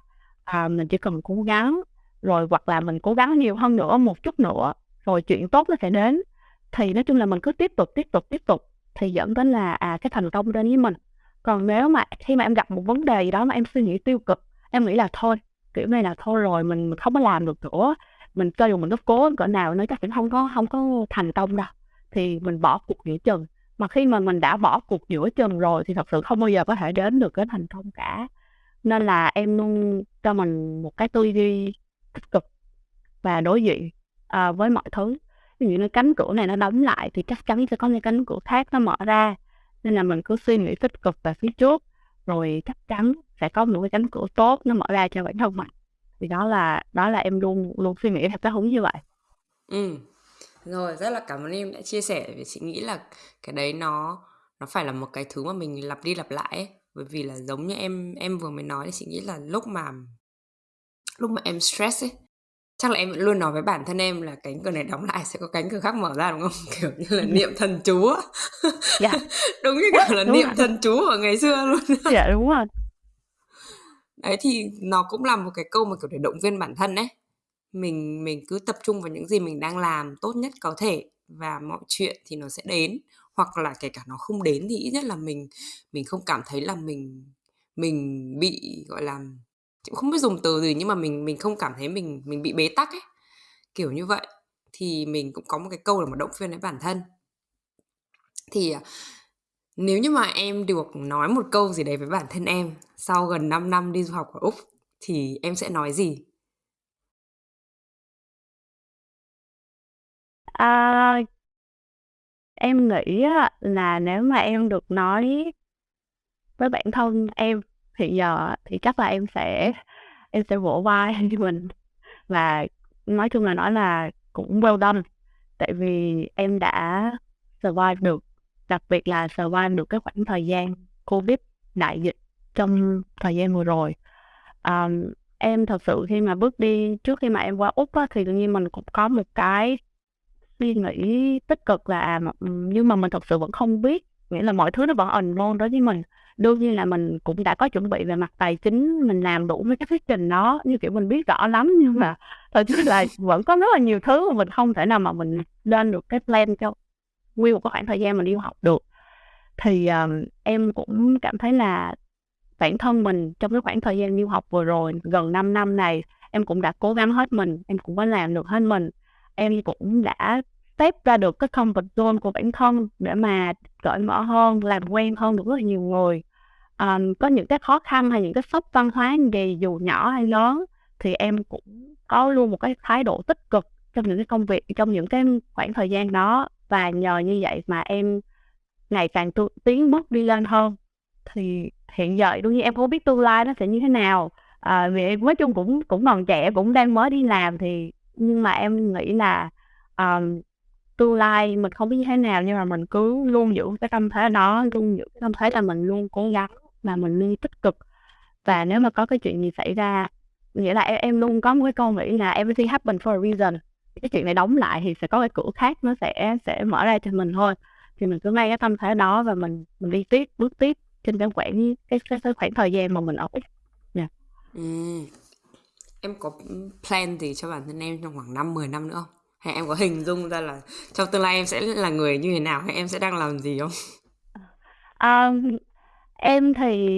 à, mình chỉ cần cố gắng, rồi hoặc là mình cố gắng nhiều hơn nữa, một chút nữa, rồi chuyện tốt nó sẽ đến. Thì nói chung là mình cứ tiếp tục, tiếp tục, tiếp tục. Thì dẫn đến là, à, cái thành công đến với mình. còn nếu mà khi mà em gặp một vấn đề gì đó mà em suy nghĩ tiêu cực em nghĩ là thôi kiểu này là thôi rồi mình mình không có làm được nữa. Mình cho dù mình có cố cỡ nào nó chắc cũng không có không có thành công đâu. Thì mình bỏ cuộc giữa chừng. Mà khi mà mình đã bỏ cuộc giữa chừng rồi thì thật sự không bao giờ có thể đến được cái thành công cả. Nên là em luôn cho mình một cái tư duy tích cực và đối diện à, với mọi thứ ví dụ như cánh cửa này nó đóng lại thì chắc chắn sẽ có những cánh cửa khác nó mở ra. Nên là mình cứ suy nghĩ tích cực về phía trước, rồi chắc chắn sẽ có một cái cánh cửa tốt nó mở ra cho bản thân mình. Thì đó là đó là em luôn luôn suy nghĩ theo cái hướng như vậy. Ừ. Rồi, rất là cảm ơn em đã chia sẻ vì chị nghĩ là cái đấy nó nó phải là một cái thứ mà mình lặp đi lặp lại ấy. bởi vì là giống như em em vừa mới nói thì chị nghĩ là lúc mà lúc mà em stress ấy chắc là em luôn nói với bản thân em là cánh cửa này đóng lại sẽ có cánh cửa khác mở ra đúng không? Kiểu như là niệm thần chú á. Dạ. đúng như kiểu là đúng niệm rồi. thần chú ở ngày xưa luôn dạ đúng rồi đấy thì nó cũng là một cái câu mà kiểu để động viên bản thân đấy mình mình cứ tập trung vào những gì mình đang làm tốt nhất có thể và mọi chuyện thì nó sẽ đến. Hoặc là kể cả nó không đến thì ít nhất là mình mình không cảm thấy là mình mình bị gọi là chị không biết dùng từ gì nhưng mà mình mình không cảm thấy mình mình bị bế tắc ấy. Kiểu như vậy. Thì mình cũng có một cái câu là một động viên với bản thân. Thì à, nếu như mà em được nói một câu gì đấy với bản thân em sau gần 5 năm đi du học ở Úc thì em sẽ nói gì? À, em nghĩ là nếu mà em được nói với bản thân em hiện giờ thì chắc là em sẽ em sẽ vỗ vai cho mình. Và nói chung là nói là cũng well done. Tại vì em đã survive được đặc biệt là survive được cái khoảng thời gian covid đại dịch trong thời gian vừa rồi. Um, em thật sự khi mà bước đi trước khi mà em qua úc á, thì tự nhiên mình cũng có một cái suy nghĩ tích cực là à, nhưng mà mình thật sự vẫn không biết nghĩa là mọi thứ nó vẫn ẩn luôn đối với mình đương nhiên là mình cũng đã có chuẩn bị về mặt tài chính mình làm đủ với cái thuyết trình đó như kiểu mình biết rõ lắm nhưng mà thật chứ là vẫn có rất là nhiều thứ mà mình không thể nào mà mình lên được cái plan cho nguyên một cái khoảng thời gian mình đi học được. Thì um, em cũng cảm thấy là bản thân mình trong cái khoảng thời gian đi học vừa rồi gần 5 năm này em cũng đã cố gắng hết mình em cũng có làm được hết mình. Em cũng đã step ra được cái comfort zone của bản thân để mà cởi mở hơn làm quen hơn được rất là nhiều người um, có những cái khó khăn hay những cái sốc văn hóa gì dù nhỏ hay lớn thì em cũng có luôn một cái thái độ tích cực trong những cái công việc trong những cái khoảng thời gian đó. Và nhờ như vậy mà em ngày càng tu, tiến bước đi lên hơn. Thì hiện giờ đương nhiên em không biết tương lai nó sẽ như thế nào. À, vì em nói chung cũng cũng còn trẻ cũng đang mới đi làm thì nhưng mà em nghĩ là um, tương lai mình không biết như thế nào nhưng mà mình cứ luôn giữ cái tâm thế đó luôn giữ cái tâm thế là mình luôn cố gắng và mình luôn tích cực. Và nếu mà có cái chuyện gì xảy ra nghĩa là em, em luôn có một cái câu nghĩ là everything happen for a reason. Cái chuyện này đóng lại thì sẽ có cái cửa khác nó sẽ sẽ mở ra cho mình thôi. Thì mình cứ mang cái tâm thế đó và mình mình đi tiếp bước tiếp trên cái khoảng cái, cái, cái khoảng thời gian mà mình ở. Yeah. ừ. em có plan gì cho bản thân em trong khoảng năm 10 năm nữa không? Hay em có hình dung ra là trong tương lai em sẽ là người như thế nào? Hay em sẽ đang làm gì không? Um, em thì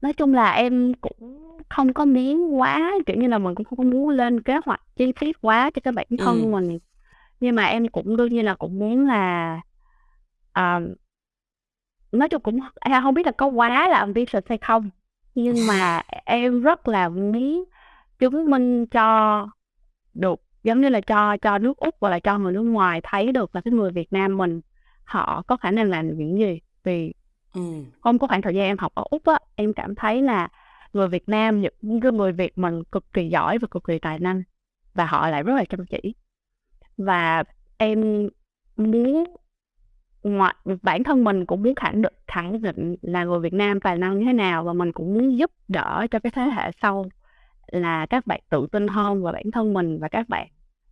nói chung là em cũng không có miếng quá kiểu như là mình cũng không có muốn lên kế hoạch chi tiết quá cho cái bản thân ừ. mình nhưng mà em cũng đương nhiên là cũng muốn là um, nói chung cũng em không biết là có quá là ambitious hay không nhưng mà em rất là muốn chứng minh cho được giống như là cho cho nước úc và là cho người nước ngoài thấy được là cái người việt nam mình họ có khả năng làm những gì vì ừ. không có khoảng thời gian em học ở úc á, em cảm thấy là người việt nam, những cái người việt mình cực kỳ giỏi và cực kỳ tài năng, và họ lại rất là chăm chỉ và em muốn ngoại, bản thân mình cũng muốn khẳng định khẳng định là người Việt Nam tài năng như thế nào, và mình cũng muốn giúp đỡ cho cái thế hệ sau là các bạn tự tin hơn và bản thân mình và các bạn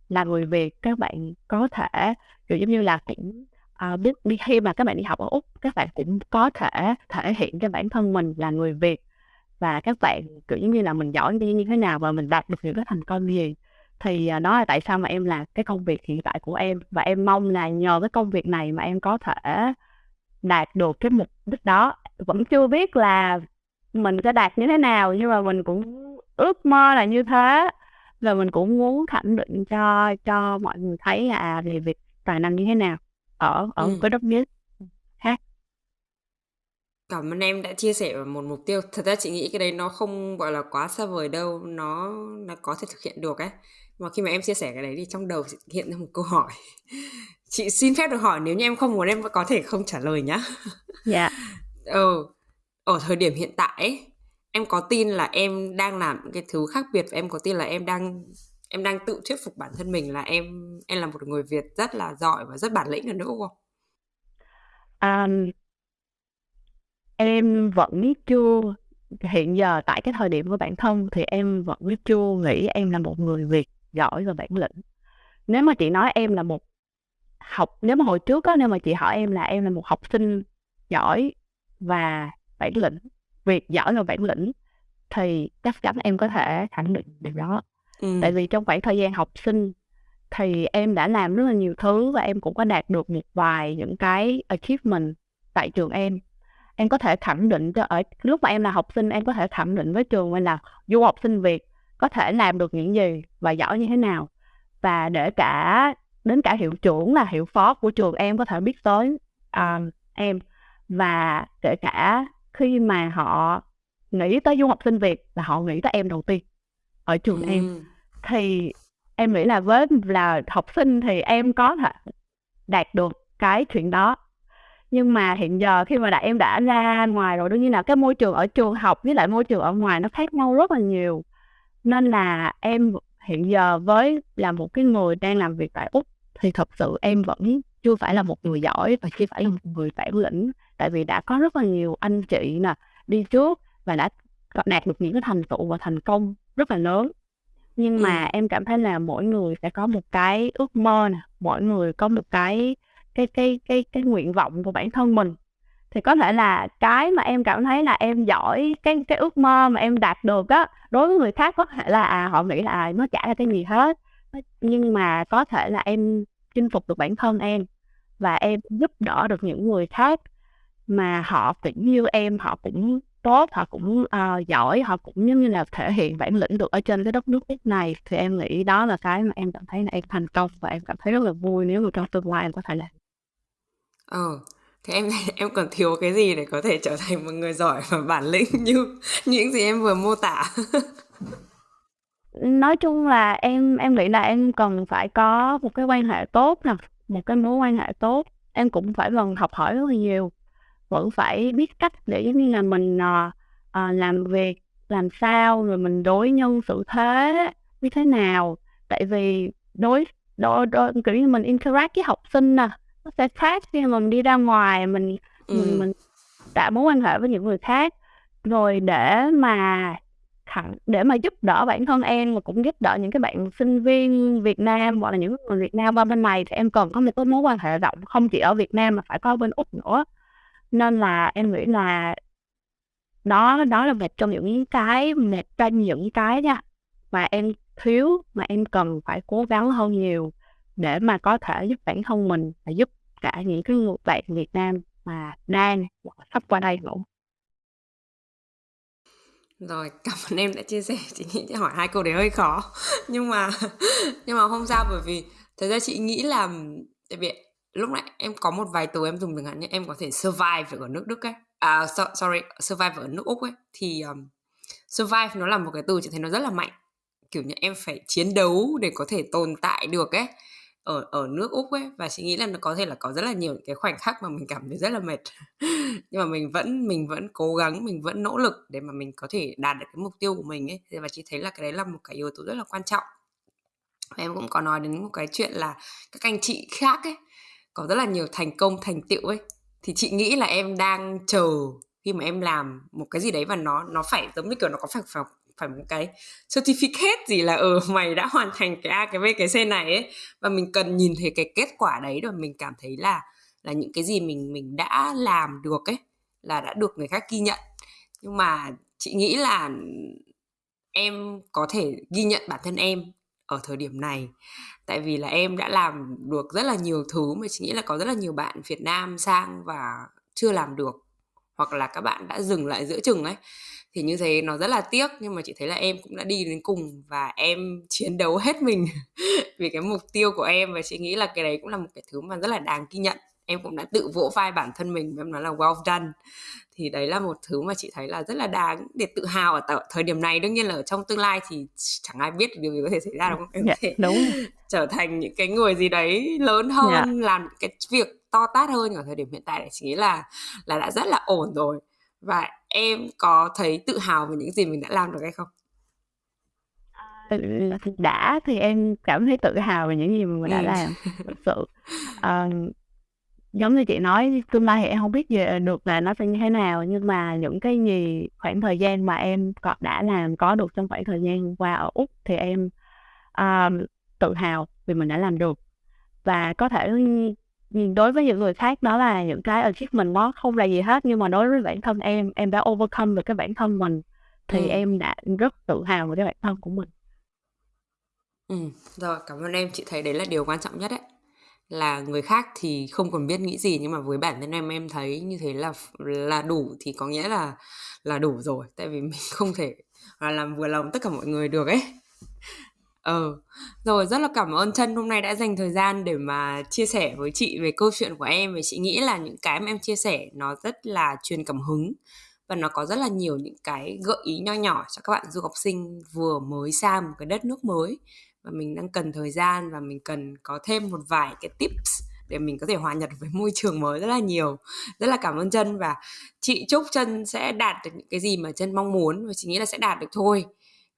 là người Việt, các bạn có thể, kiểu giống như là cũng Ờ, à, biết đi khi mà các bạn đi học ở úc các bạn cũng có thể thể hiện cho bản thân mình là người Việt và các bạn kiểu giống như là mình giỏi đi như thế nào và mình đạt được những cái thành công gì. Thì à, đó là tại sao mà em làm cái công việc hiện tại của em và em mong là nhờ cái công việc này mà em có thể đạt được cái mục đích đó. Vẫn chưa biết là mình sẽ đạt như thế nào nhưng mà mình cũng ước mơ là như thế và mình cũng muốn khẳng định cho cho mọi người thấy là à, người việt tài năng như thế nào ở ở ừ. cái đất nước khác cảm ơn em đã chia sẻ một mục tiêu. Thật ra chị nghĩ cái đấy nó không gọi là quá xa vời đâu. Nó nó có thể thực hiện được ấy. Mà khi mà em chia sẻ cái đấy thì trong đầu chị hiện ra một câu hỏi. Chị xin phép được hỏi nếu như em không muốn em có thể không trả lời nhá. Dạ. Ừ. Ở thời điểm hiện tại ấy, em có tin là em đang làm những cái thứ khác biệt và em có tin là em đang em đang tự thuyết phục bản thân mình là em em là một người Việt rất là giỏi và rất bản lĩnh ở nước Úc không? Um, em vẫn chưa hiện giờ tại cái thời điểm của bản thân thì em vẫn chưa nghĩ em là một người Việt giỏi và bản lĩnh. Nếu mà chị nói em là một học nếu mà hồi trước á nếu mà chị hỏi em là em là một học sinh giỏi và bản lĩnh việc giỏi và bản lĩnh thì chắc chắn em có thể khẳng định điều đó ừ. tại vì trong khoảng thời gian học sinh thì em đã làm rất là nhiều thứ và em cũng có đạt được một vài những cái achievement tại trường em em có thể khẳng định cho ở lúc mà em là học sinh em có thể khẳng định với trường mình là du học sinh việt có thể làm được những gì và giỏi như thế nào và để cả đến cả hiệu trưởng là hiệu phó của trường em có thể biết tới um, em và kể cả khi mà họ nghĩ tới du học sinh Việt là họ nghĩ tới em đầu tiên ở trường ừ. em thì em nghĩ là với là học sinh thì em có thể đạt được cái chuyện đó. Nhưng mà hiện giờ khi mà đã, em đã ra ngoài rồi, đương nhiên là cái môi trường ở trường học với lại môi trường ở ngoài nó khác nhau rất là nhiều. Nên là em hiện giờ với là một cái người đang làm việc tại úc thì thật sự em vẫn chưa phải là một người giỏi và chưa phải là một người bản lĩnh. Tại vì đã có rất là nhiều anh chị nè đi trước và đã đạt được những cái thành tựu và thành công rất là lớn nhưng mà ừ. em cảm thấy là mỗi người sẽ có một cái ước mơ nè mỗi người có một cái cái cái cái cái nguyện vọng của bản thân mình thì có thể là cái mà em cảm thấy là em giỏi cái cái ước mơ mà em đạt được á đối với người khác có thể là à, họ nghĩ là à, nó chả là cái gì hết nhưng mà có thể là em chinh phục được bản thân em và em giúp đỡ được những người khác mà họ cũng như em họ cũng tốt họ cũng uh, giỏi họ cũng giống như là thể hiện bản lĩnh được ở trên cái đất nước này. Thì em nghĩ đó là cái mà em cảm thấy là em thành công và em cảm thấy rất là vui nếu mà trong tương lai em có thể làm. Ờ thế em em còn thiếu cái gì để có thể trở thành một người giỏi và bản lĩnh như những gì em vừa mô tả? Nói chung là em em nghĩ là em cần phải có một cái quan hệ tốt nè một cái mối quan hệ tốt. Em cũng phải cần học hỏi rất là nhiều vẫn phải biết cách để giống như là mình uh, làm việc làm sao rồi mình đối nhân xử thế như thế nào. Tại vì đối đối, đối kiểu như mình interact với học sinh nè nó sẽ khác khi mà mình đi ra ngoài mình ừ. mình mình đã mối quan hệ với những người khác. Rồi để mà thẳng để mà giúp đỡ bản thân em và cũng giúp đỡ những cái bạn sinh viên Việt Nam hoặc là những người Việt Nam qua bên này thì em cần có một cái mối quan hệ rộng không chỉ ở Việt Nam mà phải có bên Úc nữa nên là em nghĩ là đó đó là một trong những cái một trong những cái nha mà em thiếu, mà em cần phải cố gắng hơn nhiều để mà có thể giúp bản thân mình và giúp cả những cái người bạn Việt Nam mà đang hoặc sắp qua đây nữa. Rồi, cảm ơn em đã chia sẻ. Chị nghĩ hỏi hai câu đấy hơi khó. Nhưng mà nhưng mà không sao bởi vì thật ra chị nghĩ là, tại vì lúc nãy em có một vài từ em dùng chẳng hạn như em có thể survive ở nước Đức ấy. À so, sorry survive ở nước Úc ấy. Thì um, survive nó là một cái từ chị thấy nó rất là mạnh. Kiểu như em phải chiến đấu để có thể tồn tại được ấy ở ở nước úc ấy. Và chị nghĩ là nó có thể là có rất là nhiều cái khoảnh khắc mà mình cảm thấy rất là mệt. Nhưng mà mình vẫn mình vẫn cố gắng mình vẫn nỗ lực để mà mình có thể đạt được cái mục tiêu của mình ấy. Và chị thấy là cái đấy là một cái yếu tố rất là quan trọng. Và em cũng có nói đến một cái chuyện là các anh chị khác ấy có rất là nhiều thành công, thành tựu ấy. Thì chị nghĩ là em đang chờ khi mà em làm một cái gì đấy và nó nó phải giống như kiểu nó có phải phải phải một cái certificate gì là ừ mày đã hoàn thành cái A, cái B, cái C này ấy. Và mình cần nhìn thấy cái kết quả đấy rồi mình cảm thấy là là những cái gì mình mình đã làm được ấy, là đã được người khác ghi nhận. Nhưng mà chị nghĩ là em có thể ghi nhận bản thân em ở thời điểm này. Tại vì là em đã làm được rất là nhiều thứ mà chị nghĩ là có rất là nhiều bạn Việt Nam sang và chưa làm được, hoặc là các bạn đã dừng lại giữa chừng ấy. Thì như thế nó rất là tiếc, nhưng mà chị thấy là em cũng đã đi đến cùng và em chiến đấu hết mình vì cái mục tiêu của em. Và chị nghĩ là cái đấy cũng là một cái thứ mà rất là đáng ghi nhận em cũng đã tự vỗ vai bản thân mình em nói là well done. Thì đấy là một thứ mà chị thấy là rất là đáng để tự hào ở t- thời điểm này. Đương nhiên là ở trong tương lai thì chẳng ai biết điều gì có thể xảy ra đâu em yeah, thể đúng. trở thành những cái người gì đấy lớn hơn yeah. làm cái việc to tát hơn. Ở thời điểm hiện tại để chị nghĩ là là đã rất là ổn rồi. Và em có thấy tự hào về những gì mình đã làm được hay không? Đã thì em cảm thấy tự hào về những gì mình đã ừ. làm thực sự. Uh, giống như chị nói tương lai thì em không biết về được là nó sẽ như thế nào nhưng mà những cái gì khoảng thời gian mà em có đã làm có được trong khoảng thời gian qua ở úc thì em uh, tự hào vì mình đã làm được. Và có thể đối với những người khác đó là những cái achievement nó không là gì hết nhưng mà đối với bản thân em em đã overcome được cái bản thân mình thì ừ. em đã rất tự hào về cái bản thân của mình. Ừ rồi cảm ơn em. Chị thấy đấy là điều quan trọng nhất đấy là người khác thì không còn biết nghĩ gì, nhưng mà với bản thân em em thấy như thế là là đủ thì có nghĩa là là đủ rồi. Tại vì mình không thể là làm vừa lòng tất cả mọi người được ấy. Ờ rồi, rất là cảm ơn chân hôm nay đã dành thời gian để mà chia sẻ với chị về câu chuyện của em. Và chị nghĩ là những cái mà em chia sẻ nó rất là truyền cảm hứng. Và nó có rất là nhiều những cái gợi ý nho nhỏ cho các bạn du học sinh vừa mới sang một cái đất nước mới và mình đang cần thời gian và mình cần có thêm một vài cái tips để mình có thể hòa nhập với môi trường mới rất là nhiều. Rất là cảm ơn chân và chị chúc chân sẽ đạt được những cái gì mà chân mong muốn và chị nghĩ là sẽ đạt được thôi.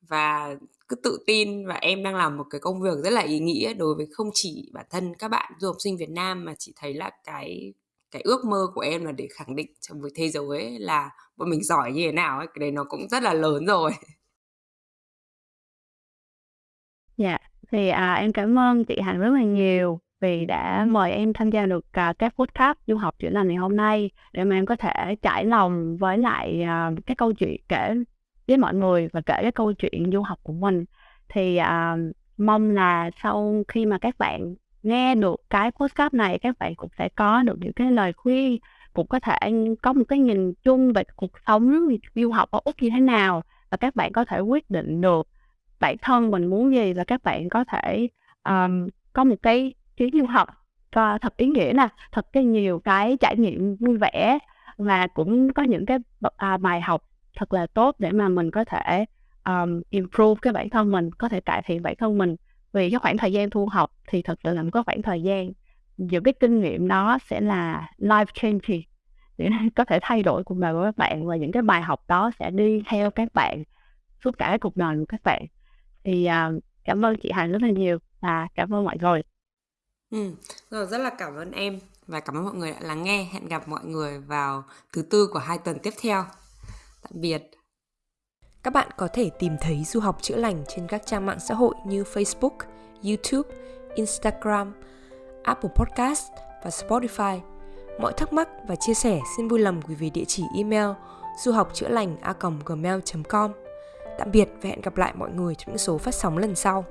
Và cứ tự tin và em đang làm một cái công việc rất là ý nghĩa đối với không chỉ bản thân các bạn du học sinh Việt Nam mà chị thấy là cái cái ước mơ của em là để khẳng định trong với thế giới ấy là bọn mình giỏi như thế nào ấy, cái đấy nó cũng rất là lớn rồi. Dạ, thì à, em cảm ơn chị Hạnh rất là nhiều vì đã mời em tham gia được à, các podcast du học chữa lành ngày hôm nay để mà em có thể trải lòng với lại à, cái câu chuyện kể với mọi người và kể cái câu chuyện du học của mình. Thì à, mong là sau khi mà các bạn nghe được cái podcast này các bạn cũng sẽ có được những cái lời khuyên cũng có thể có một cái nhìn chung về cuộc sống du học ở úc như thế nào và các bạn có thể quyết định được bản thân mình muốn gì là các bạn có thể um, có một cái chuyến du học có thật ý nghĩa nè thật cái nhiều cái trải nghiệm vui vẻ và cũng có những cái à, bài học thật là tốt để mà mình có thể um, improve cái bản thân mình có thể cải thiện bản thân mình. Vì cái khoảng thời gian thu học thì thật sự là một cái khoảng thời gian những cái kinh nghiệm đó sẽ là life changing để có thể thay đổi cuộc đời của các bạn và những cái bài học đó sẽ đi theo các bạn suốt cả cái cuộc đời của các bạn thì uh, cảm ơn chị Hạnh rất là nhiều và cảm ơn mọi người ừ, rồi rất là cảm ơn em và cảm ơn mọi người đã lắng nghe hẹn gặp mọi người vào thứ tư của hai tuần tiếp theo tạm biệt các bạn có thể tìm thấy du học chữa lành trên các trang mạng xã hội như Facebook, YouTube, Instagram, Apple Podcast và Spotify. Mọi thắc mắc và chia sẻ xin vui lòng gửi về địa chỉ email du học chữa lành a gmail.com. Tạm biệt và hẹn gặp lại mọi người trong những số phát sóng lần sau.